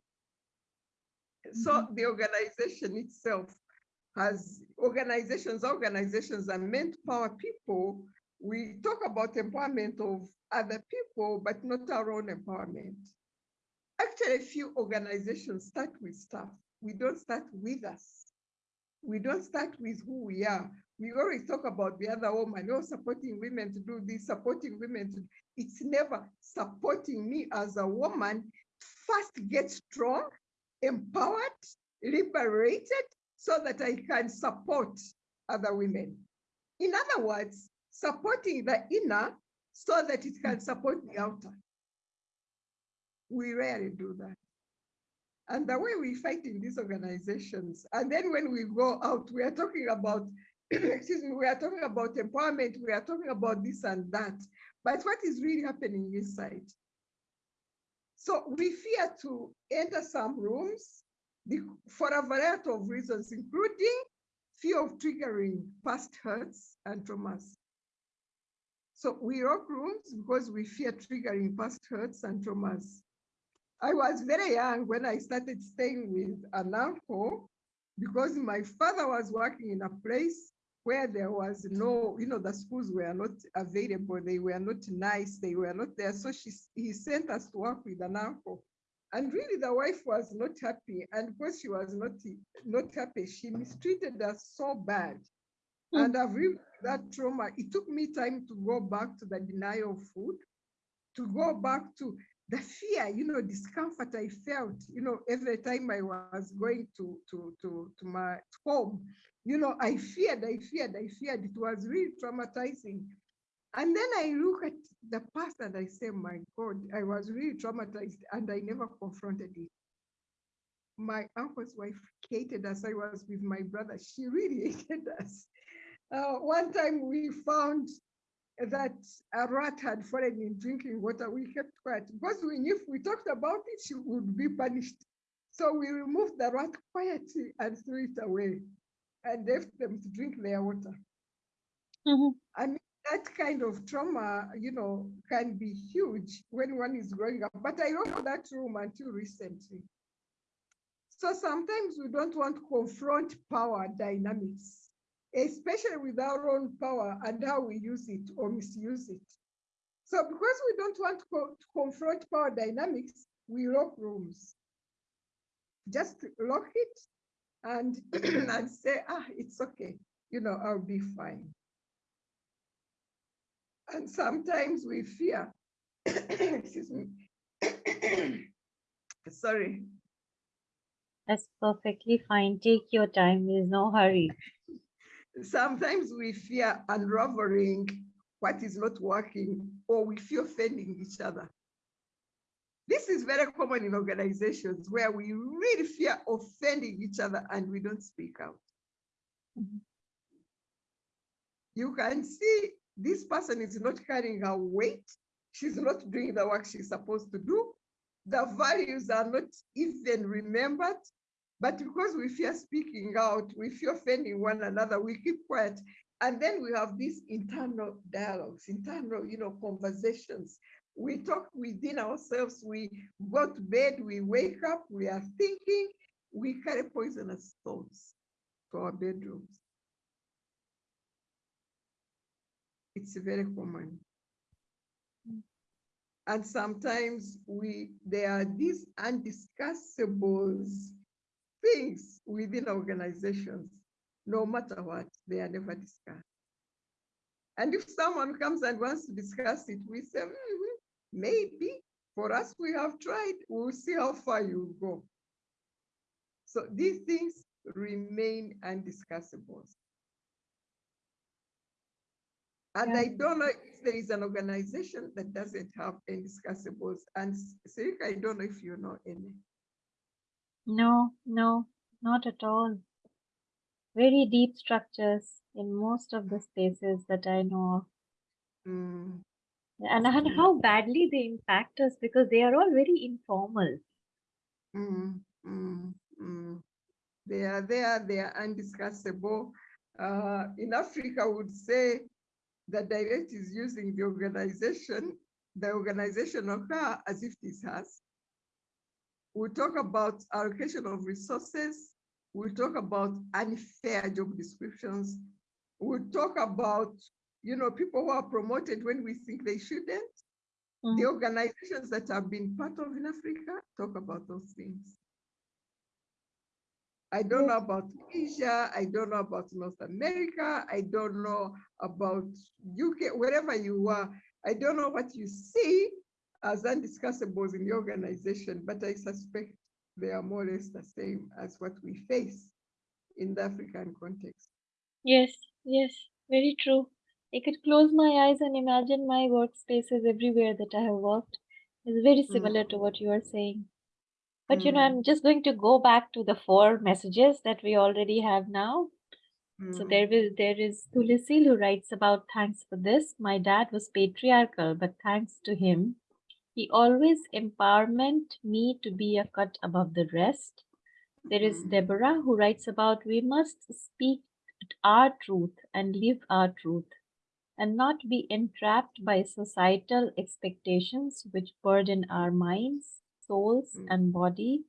So mm -hmm. the organization itself has organizations, organizations are meant to power people. We talk about empowerment of other people, but not our own empowerment. Actually, a few organizations start with stuff. We don't start with us. We don't start with who we are. We always talk about the other woman, oh, supporting women to do this, supporting women to, it's never supporting me as a woman. First get strong, empowered, liberated, so that I can support other women. In other words, supporting the inner so that it can support the outer. We rarely do that. And the way we fight in these organizations, and then when we go out, we are talking about, excuse me, we are talking about empowerment, we are talking about this and that, but what is really happening inside? So we fear to enter some rooms for a variety of reasons, including fear of triggering past hurts and traumas. So we lock rooms because we fear triggering past hurts and traumas. I was very young when I started staying with an uncle because my father was working in a place where there was no, you know, the schools were not available. They were not nice. They were not there. So she, he sent us to work with an uncle. And really the wife was not happy. And because she was not, not happy, she mistreated us so bad. Hmm. And I've lived that trauma. It took me time to go back to the denial of food, to go back to the fear, you know, discomfort I felt, you know, every time I was going to, to, to, to my home, you know, I feared, I feared, I feared. It was really traumatizing. And then I look at the past and I say, my God, I was really traumatized and I never confronted it. My uncle's wife hated us. I was with my brother. She really hated us. Uh, one time we found that a rat had fallen in drinking water. We kept quiet because we knew if we talked about it, she would be punished. So we removed the rat quietly and threw it away and left them to drink their water. Mhm. I mean, that kind of trauma, you know, can be huge when one is growing up. But I don't know that room until recently. So sometimes we don't want to confront power dynamics, especially with our own power and how we use it or misuse it. So because we don't want to, co- to confront power dynamics, we lock rooms. Just lock it and, and say, ah, it's okay. You know, I'll be fine. And sometimes we fear, excuse me, sorry, That's perfectly fine. Take your time. There's no hurry. Sometimes we fear unraveling what is not working or we fear offending each other. This is very common in organizations where we really fear offending each other and we don't speak out. Mhm. You can see this person is not carrying her weight. She's not doing the work she's supposed to do. The values are not even remembered. But because we fear speaking out, we fear offending one another, we keep quiet. And then we have these internal dialogues, internal, you know, conversations. We talk within ourselves, we go to bed, we wake up, we are thinking, we carry poisonous thoughts to our bedrooms. It's very common. Mm. And sometimes we, there are these undiscussables things within organizations, no matter what, they are never discussed. And if someone comes and wants to discuss it, we say, "Mhm, maybe for us, we have tried, we'll see how far you go. So these things remain undiscussables. And Yeah. I don't know if there is an organization that doesn't have undiscussables. And Sarika, I don't know if you know any. No, no, not at all. Very deep structures in most of the spaces that I know of. Mm, And, and how badly they impact us because they are all very informal. mm, mm, mm. They are there, they are undiscussable. Uh, in Africa, I would say the direct is using the organization, the organizational car as if it's hers. We'll talk about allocation of resources. We'll talk about unfair job descriptions. We'll talk about, you know, people who are promoted when we think they shouldn't. The Mm. organizations that have been part of in Africa talk about those things. I don't know about Asia, I don't know about North America, I don't know about UK, wherever you are. I don't know what you see as undiscussables in the organization, but I suspect they are more or less the same as what we face in the African context. Yes, yes, very true. I could close my eyes and imagine my workspaces everywhere that I have worked. It's very Mm. similar to what you are saying. But you know, Mm, I'm just going to go back to the four messages that we already have now. So mm, there is there is Tulisil who writes about thanks for this. My dad was patriarchal, but thanks to him, he always empowerment me to be a cut above the rest. There is mm, Deborah who writes about we must speak our truth and live our truth. and not be entrapped by societal expectations which burden our minds, souls, Mm. and body,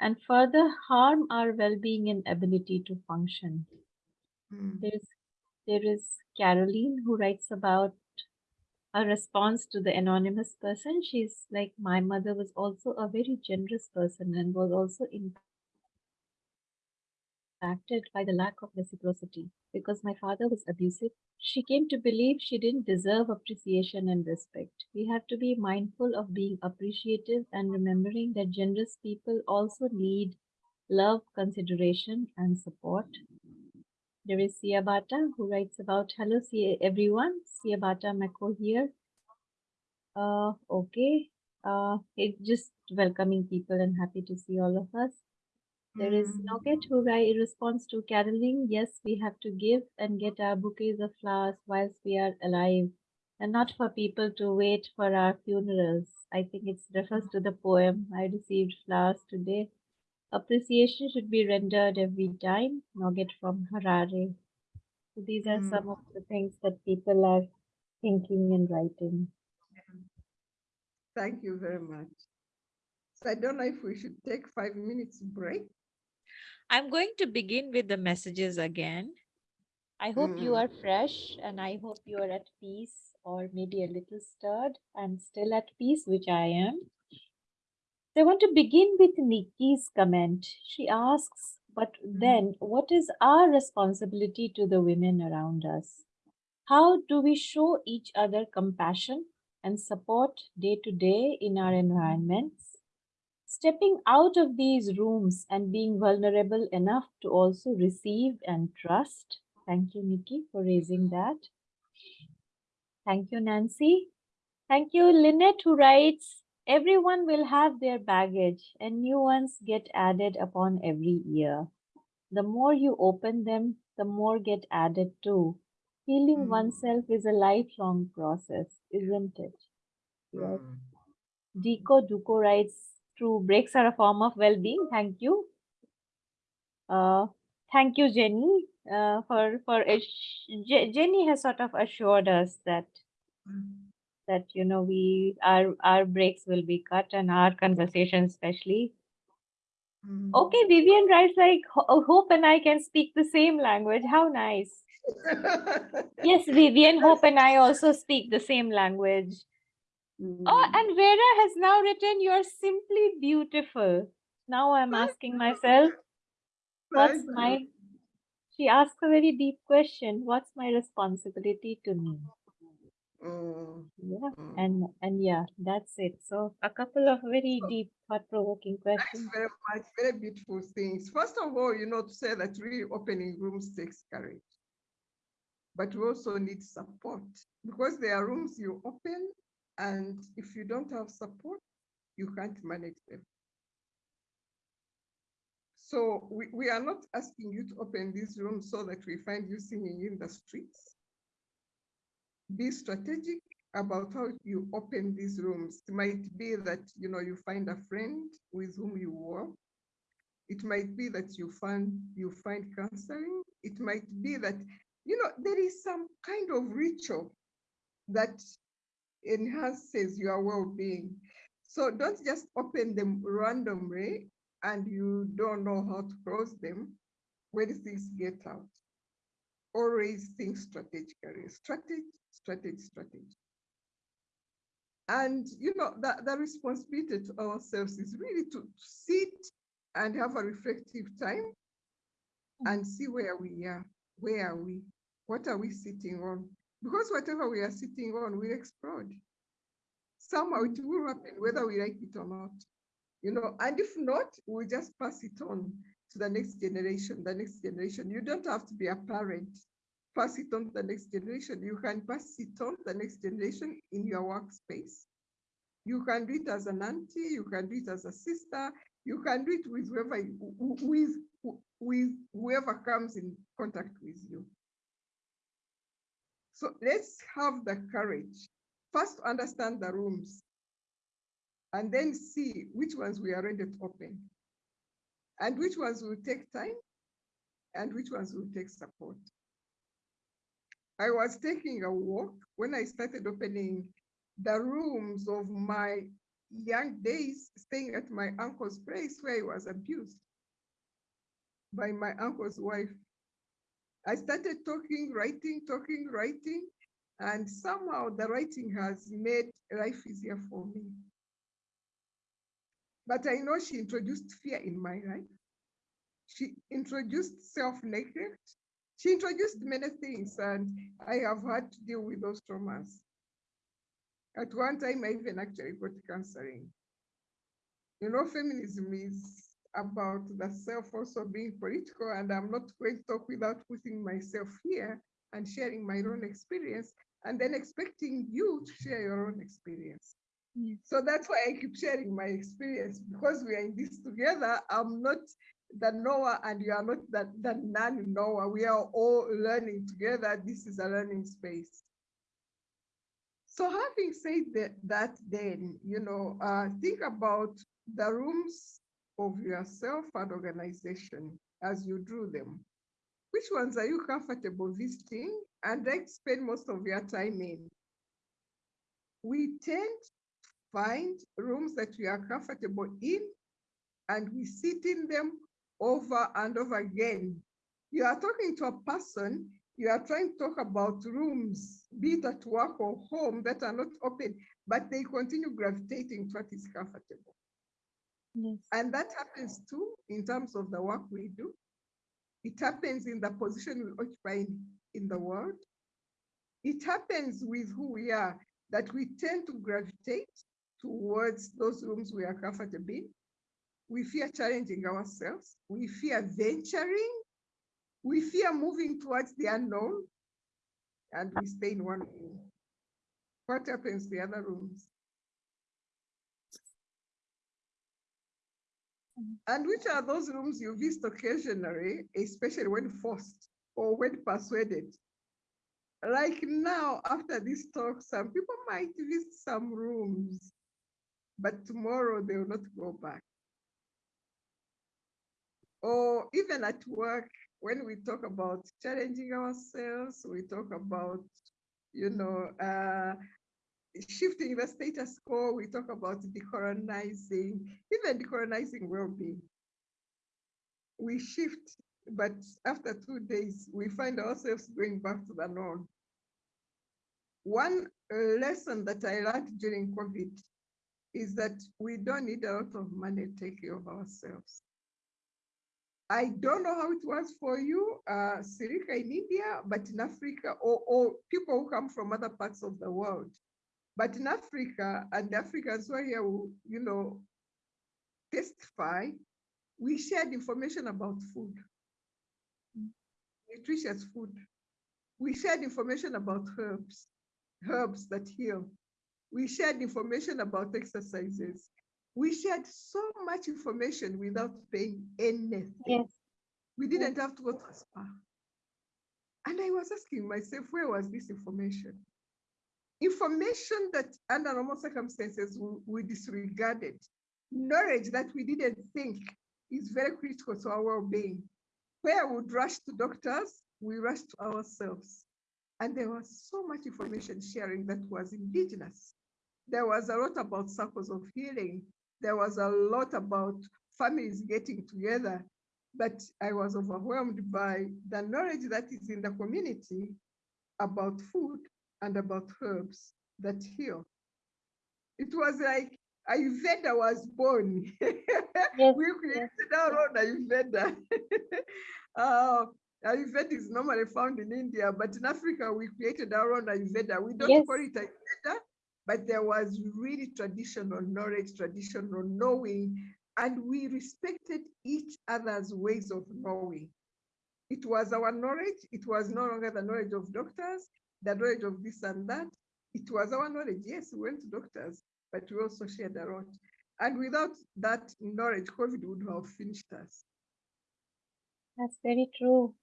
and further harm our well-being and ability to function. Mm, There's there is Caroline who writes about a response to the anonymous person. She's like, my mother was also a very generous person and was also impacted by the lack of reciprocity. Because my father was abusive, she came to believe she didn't deserve appreciation and respect. We have to be mindful of being appreciative and remembering that generous people also need love, consideration, and support. There is Siabata who writes about hello Sia everyone. Siabata Mako here. Uh okay. Uh it's just welcoming people and happy to see all of us. There is mm, Noget who write response to Caroline. Yes, we have to give and get our bouquets of flowers whilst we are alive, and not for people to wait for our funerals. I think it refers to the poem I received flowers today. Appreciation should be rendered every time. Noget from Harare. So these are Mm. some of the things that people are thinking and writing. Thank you very much. So I don't know if we should take five minutes break. I'm going to begin with the messages again. I hope you Mm. are fresh and I hope you are at peace or maybe a little stirred and still at peace, which I am. So I want to begin with Nikki's comment. She asks, but mm-hmm. then what is our responsibility to the women around us? How do we show each other compassion and support day to day in our mm-hmm. environments? Stepping out of these rooms and being vulnerable enough to also receive and trust. Thank you, Nikki, for raising that. Thank you, Nancy. Thank you, Lynette, who writes, everyone will have their baggage and new ones get added upon every year. The more you open them, the more get added too. Healing Mm. oneself is a lifelong process, isn't it? Yes. Mm. Deco Duco writes, true, breaks are a form of well-being. Thank you. Uh, thank you, Jenny, uh, for, for, Je- Jenny has sort of assured us that Mm. That you know we our our breaks will be cut and our conversation especially. Mm. okay vivian writes like hope and i can speak the same language. How nice. Yes vivian hope and i also speak the same language. Oh Mm. and vera has now written you're simply beautiful. Now i'm asking myself what's my she asks a very deep question. What's my responsibility to me Mm. yeah Mm. and and yeah that's it so a couple of very So- deep thought-provoking questions very much. Very beautiful things. First of all, you know, to say that really opening rooms takes courage. But we also need support because there are rooms you open, and if you don't have support, you can't manage them. So we, we are not asking you to open these rooms so that we find you singing in the streets. Be strategic about how you open these rooms. It might be that you know you find a friend with whom you work. It might be that you find you find counseling. It might be that you know there is some kind of ritual that enhances your well-being. So don't just open them randomly and you don't know how to close them when things get out. Always think strategically. Strategy, strategy, strategy. And you know that the responsibility to ourselves is really to sit and have a reflective time mm. and see where we are. Where are we? What are we sitting on? Because whatever we are sitting on will explode. Somehow it will happen, whether we like it or not. You know, and if not, we'll just pass it on to the next generation, the next generation. You don't have to be a parent. Pass it on to the next generation. You can pass it on to the next generation in your workspace. You can do it as an auntie, you can do it as a sister, you can do it with whoever, with, with whoever comes in contact with you. So let's have the courage. First, to understand the rooms and then see which ones we are ready to open and which ones will take time and which ones will take support. I was taking a walk when I started opening the rooms of my young days, staying at my uncle's place where I was abused by my uncle's wife. I started talking, writing, talking, writing, and somehow the writing has made life easier for me. But I know she introduced fear in my life. She introduced self-neglect. She introduced many things, and I have had to deal with those traumas. At one time, I even actually got counseling. You know, feminism is about the self also being political, and I'm not going to talk without putting myself here and sharing my own experience, and then expecting you to share your own experience. So that's why I keep sharing my experience because we are in this together. I'm not the knower and you are not the, the non-knower. We are all learning together. This is a learning space. So having said that, that then, you know, uh, think about the rooms of yourself and organization as you drew them. Which ones are you comfortable visiting and like spend most of your time in? We tend find rooms that we are comfortable in and we sit in them over and over again. You are talking to a person, you are trying to talk about rooms, be it at work or home that are not open, but they continue gravitating to what is comfortable. Yes. And that happens too in terms of the work we do. It happens in the position we occupy in, in the world. It happens with who we are, that we tend to gravitate towards those rooms we are comfortable in. We fear challenging ourselves. We fear venturing. We fear moving towards the unknown. And we stay in one room. What happens to the other rooms? And which are those rooms you visit occasionally, especially when forced or when persuaded? Like now, after this talk, some people might visit some rooms, but tomorrow they will not go back. Or even at work, when we talk about challenging ourselves, we talk about, you know, uh, shifting the status quo, we talk about decolonizing, even decolonizing well-being. We shift, but after two days, we find ourselves going back to the norm. One lesson that I learned during COVID is that we don't need a lot of money to take care of ourselves. I don't know how it was for you, uh, Sarika in India, but in Africa, or, or people who come from other parts of the world, but in Africa, and Africans who are here, you know, testify, we shared information about food, nutritious food. We shared information about herbs, herbs that heal. We shared information about exercises. We shared so much information without paying anything. Yes. We didn't have to go to a spa. And I was asking myself, where was this information? information that under normal circumstances we, we disregarded, knowledge that we didn't think is very critical to our well-being. Where we would rush to doctors, we rush to ourselves. And there was so much information sharing that was indigenous. There was a lot about circles of healing. There was a lot about families getting together. But I was overwhelmed by the knowledge that is in the community about food and about herbs that heal. It was like Ayurveda was born. Yes, we created our own Ayurveda. uh, Ayurveda is normally found in India, but in Africa, we created our own Ayurveda. We don't Yes. call it Ayurveda, but there was really traditional knowledge, traditional knowing, and we respected each other's ways of knowing. It was our knowledge. It was no longer the knowledge of doctors, the knowledge of this and that. It was our knowledge. Yes, we went to doctors, but we also shared a lot. And without that knowledge, COVID would have finished us. That's very true.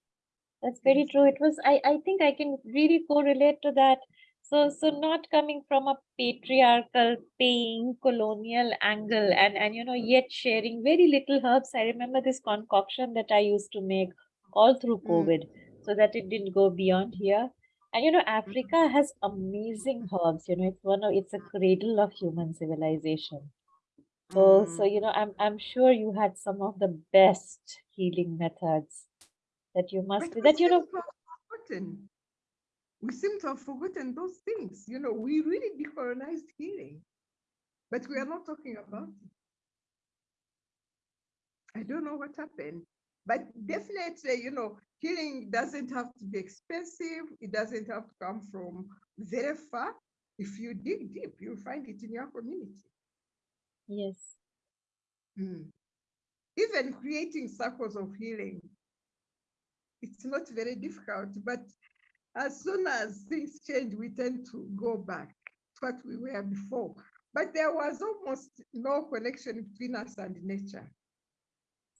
That's very true. It was, I, I think I can really correlate to that. So, so not coming from a patriarchal, paying, colonial angle and, and, you know, yet sharing very little herbs. I remember this concoction that I used to make all through Mm. COVID so that it didn't go beyond here. And you know, Africa has amazing herbs. You know, it's one of it's a cradle of human civilization. So, so Mm. you know, I'm I'm sure you had some of the best healing methods that you must be that you know. forgotten. We seem to have forgotten those things. You know, we really decolonized healing, but we are not talking about it. I don't know what happened, but definitely, you know, healing doesn't have to be expensive. It doesn't have to come from very far. If you dig deep, you'll find it in your community. Yes. Mm. Even creating circles of healing, it's not very difficult, but as soon as things change, we tend to go back to what we were before. But there was almost no connection between us and nature.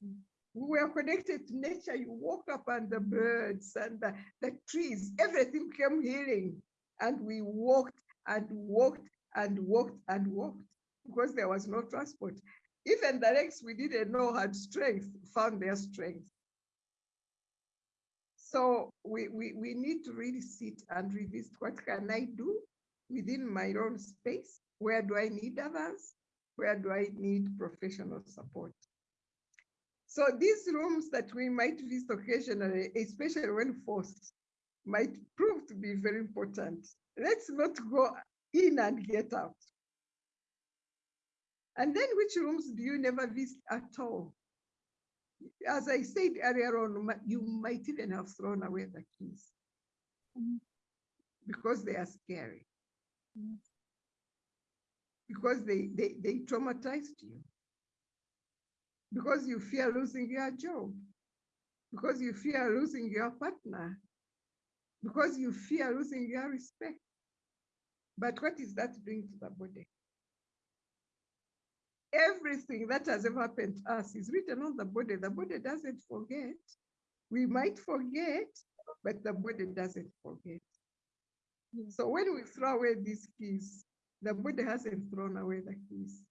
Mm. We were connected to nature. You walk up and the birds and the, the trees, everything came healing. And we walked and walked and walked and walked because there was no transport. Even the legs we didn't know had strength, found their strength. So we, we, we need to really sit and revisit what can I do within my own space? Where do I need others? Where do I need professional support? So these rooms that we might visit occasionally, especially when forced, might prove to be very important. Let's not go in and get out. And then which rooms do you never visit at all? As I said earlier on, you might even have thrown away the keys Mhm. because they are scary, Yes. because they, they, they traumatized you, because you fear losing your job, because you fear losing your partner, because you fear losing your respect. But what is that doing to the body? Everything that has ever happened to us is written on the body. The body doesn't forget. We might forget, but the body doesn't forget. Yes. So when we throw away these keys, the body hasn't thrown away the keys.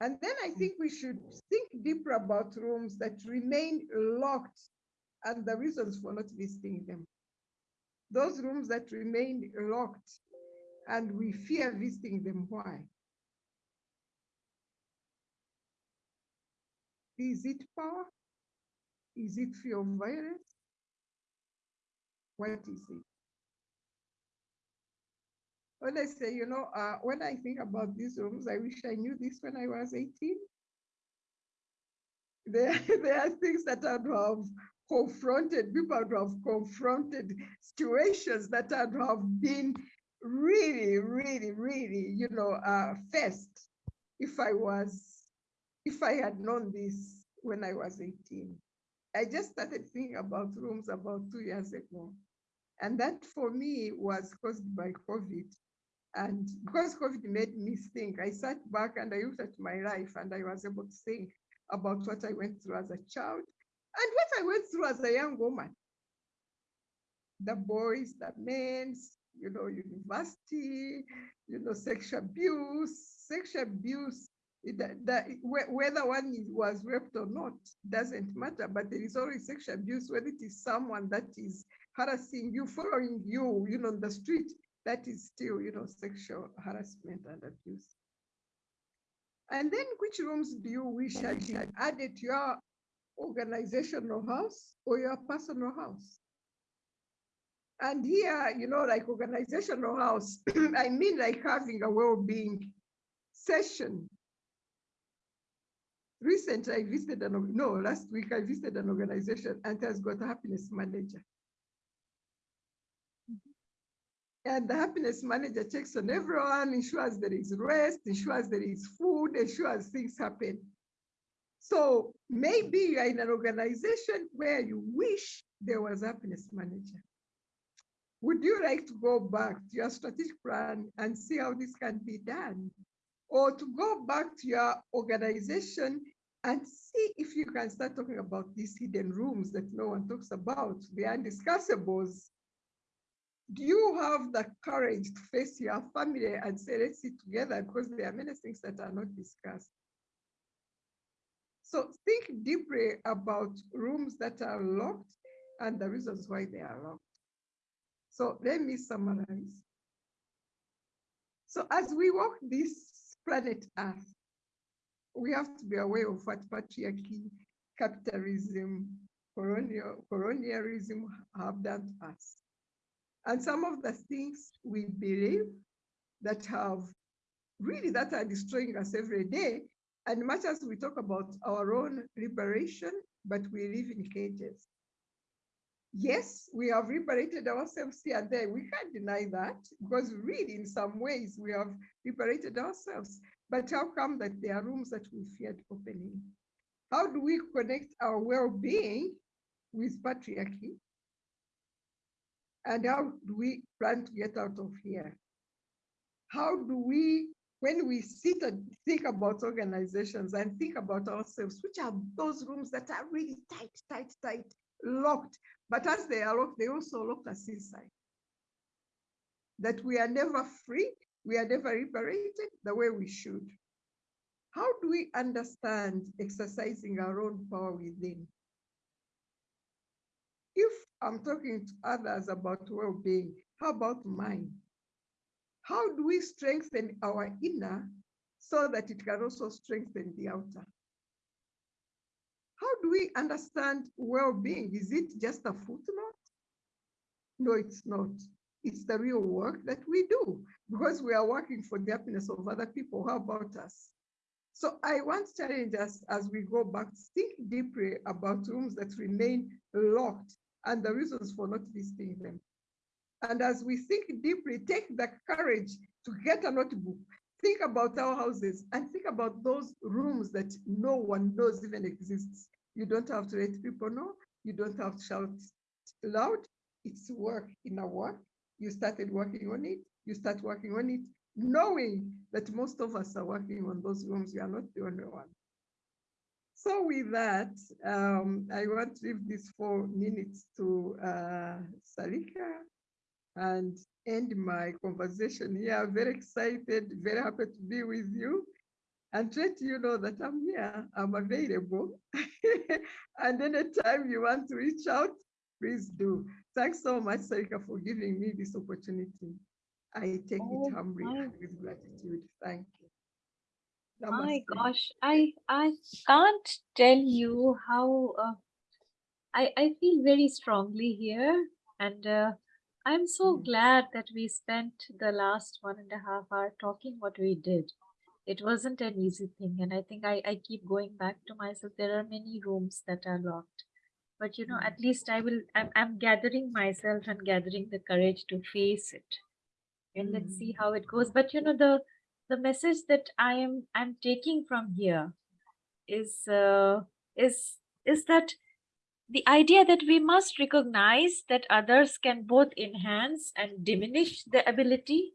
And then I think we should think deeper about rooms that remain locked and the reasons for not visiting them. Those rooms that remain locked and we fear visiting them, why? Is it power? Is it fear of violence? What is it? When I say, you know, uh, when I think about these rooms, I wish I knew this when I was 18. There, there are things that I would have confronted, people would have confronted situations that would have been really, really, really, you know, uh, faced if I was, if I had known this when I was 18. I just started thinking about rooms about two years ago. And that for me was caused by COVID. And because COVID made me think, I sat back and I looked at my life and I was able to think about what I went through as a child and what I went through as a young woman. The boys, the men, you know, university, you know, sexual abuse, sexual abuse, that, that- whether one was raped or not, doesn't matter, but there is always sexual abuse, whether it is someone that is harassing you, following you, you know, on the street, that is still, you know, sexual harassment and abuse. And then which rooms do you wish had been added to your organizational house or your personal house? And here, you know, like organizational house, I mean like having a well-being session. Recently, I visited an, no, last week I visited an organization and has got a happiness manager. And the happiness manager checks on everyone, ensures there is rest, ensures there is food, ensures things happen. So maybe you are in an organization where you wish there was a happiness manager. Would you like to go back to your strategic plan and see how this can be done? Or to go back to your organization and see if you can start talking about these hidden rooms that no one talks about, the undiscussables. Do you have the courage to face your family and say, let's sit together because there are many things that are not discussed? So think deeply about rooms that are locked and the reasons why they are locked. So let me summarize. So as we walk this planet Earth, we have to be aware of what patriarchy, capitalism, colonial, colonialism have done to us. And some of the things we believe that have really that are destroying us every day. And much as we talk about our own liberation, but we live in cages. Yes, we have liberated ourselves here and there. We can't deny that because really in some ways we have liberated ourselves. But how come that there are rooms that we feared opening? How do we connect our well-being with patriarchy? And how do we plan to get out of here? How do we, when we sit and think about organizations and think about ourselves, which are those rooms that are really tight, tight, tight, locked, but as they are they also lock us inside. That we are never free, we are never liberated the way we should. How do we understand exercising our own power within? If I'm talking to others about well-being, how about mine? How do we strengthen our inner so that it can also strengthen the outer? How do we understand well-being? Is it just a footnote? No, it's not. It's the real work that we do because we are working for the happiness of other people. How about us? So I want to challenge us as we go back, think deeply about rooms that remain locked and the reasons for not visiting them. And as we think deeply, take the courage to get a notebook, think about our houses and think about those rooms that no one knows even exists. You don't have to let people know. You don't have to shout loud. It's work in a work. You started working on it. You start working on it, knowing that most of us are working on those rooms. You are not the only one. So with that, um, I want to leave these four minutes to uh, Sarika and end my conversation here. Very excited, very happy to be with you and let you know that I'm here, I'm available. and anytime you want to reach out, please do. Thanks so much, Sarika, for giving me this opportunity. I take Oh it humbly my with gratitude. Thank you. My gosh, I I can't tell you how uh, I I feel very strongly here, and uh, I'm so Mm. glad that we spent the last one and a half hour talking what we did. It wasn't an easy thing, and I think I I keep going back to myself. There are many rooms that are locked, but you know, Mm. at least I will. I'm I'm gathering myself and gathering the courage to face it and let's see Mm. how it goes but you know the the message that i am i'm taking from here is uh, is is that the idea that we must recognize that others can both enhance and diminish the ability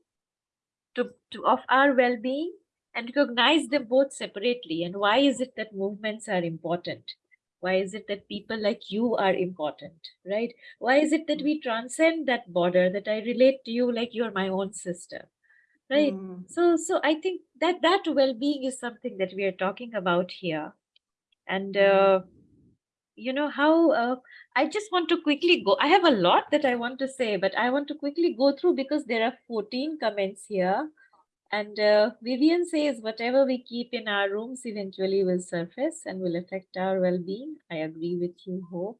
to, to of our well-being and recognize them both separately. And why is it that movements are important? Why is it that people like you are important right? Why is it that we transcend that border that i relate to you like you're my own sister right? Mm. so so i think that that well-being is something that we are talking about here. And Mm. uh, you know how uh, i just want to quickly go i have a lot that i want to say but i want to quickly go through because there are 14 comments here and uh, Vivian says, whatever we keep in our rooms eventually will surface and will affect our well being. I agree with you, Hope.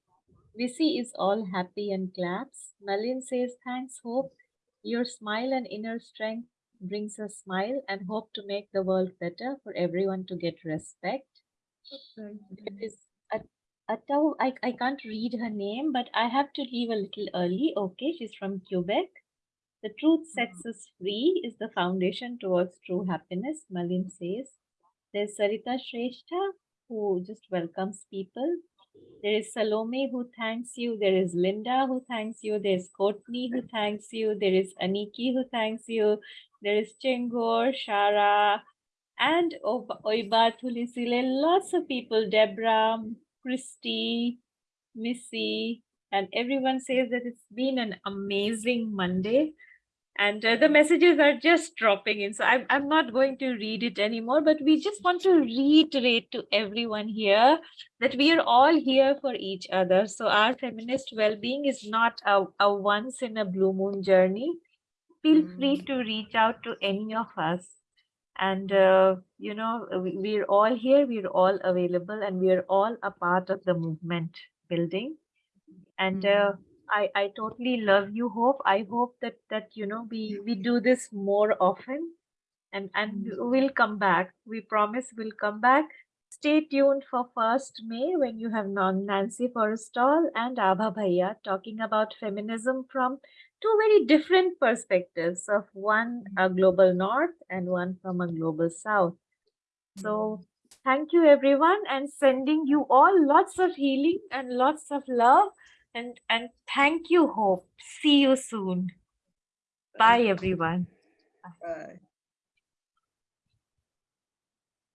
Visi is all happy and claps. Malin says, thanks, Hope. Your smile and inner strength brings a smile and hope to make the world better for everyone to get respect. There is Uh, a, a I, I can't read her name, but I have to leave a little early. Okay, she's from Quebec. The truth sets mm-hmm. us free is the foundation towards true happiness, Malin says. There's Sarita Shrestha, who just welcomes people. There is Salome, who thanks you. There is Linda, who thanks you. There's Courtney, who thanks you. There is Aniki, who thanks you. There is Chengor, Shara, and Ob- Oiba Lots of people. Deborah, Christy, Missy, and everyone says that it's been an amazing Monday. And uh, the messages are just dropping in. So I'm, I'm not going to read it anymore, but we just want to reiterate to everyone here that we are all here for each other. So our feminist well-being is not a, a once in a blue moon journey. Feel free Mm. to reach out to any of us. And, uh, you know, we, we're all here, we're all available, and we're all a part of the movement building. And uh, I, I totally love you, Hope. I hope that, that, you know, we, we do this more often and, and Mm. we'll come back. We promise we'll come back. Stay tuned for 1st May when you have non Nancy Forrestall and Abha Bhaiya talking about feminism from two very different perspectives of one mm-hmm. a global north and one from a global south. So mm-hmm. thank you everyone and sending you all lots of healing and lots of love and and thank you hope. See you soon. Bye. everyone. Bye.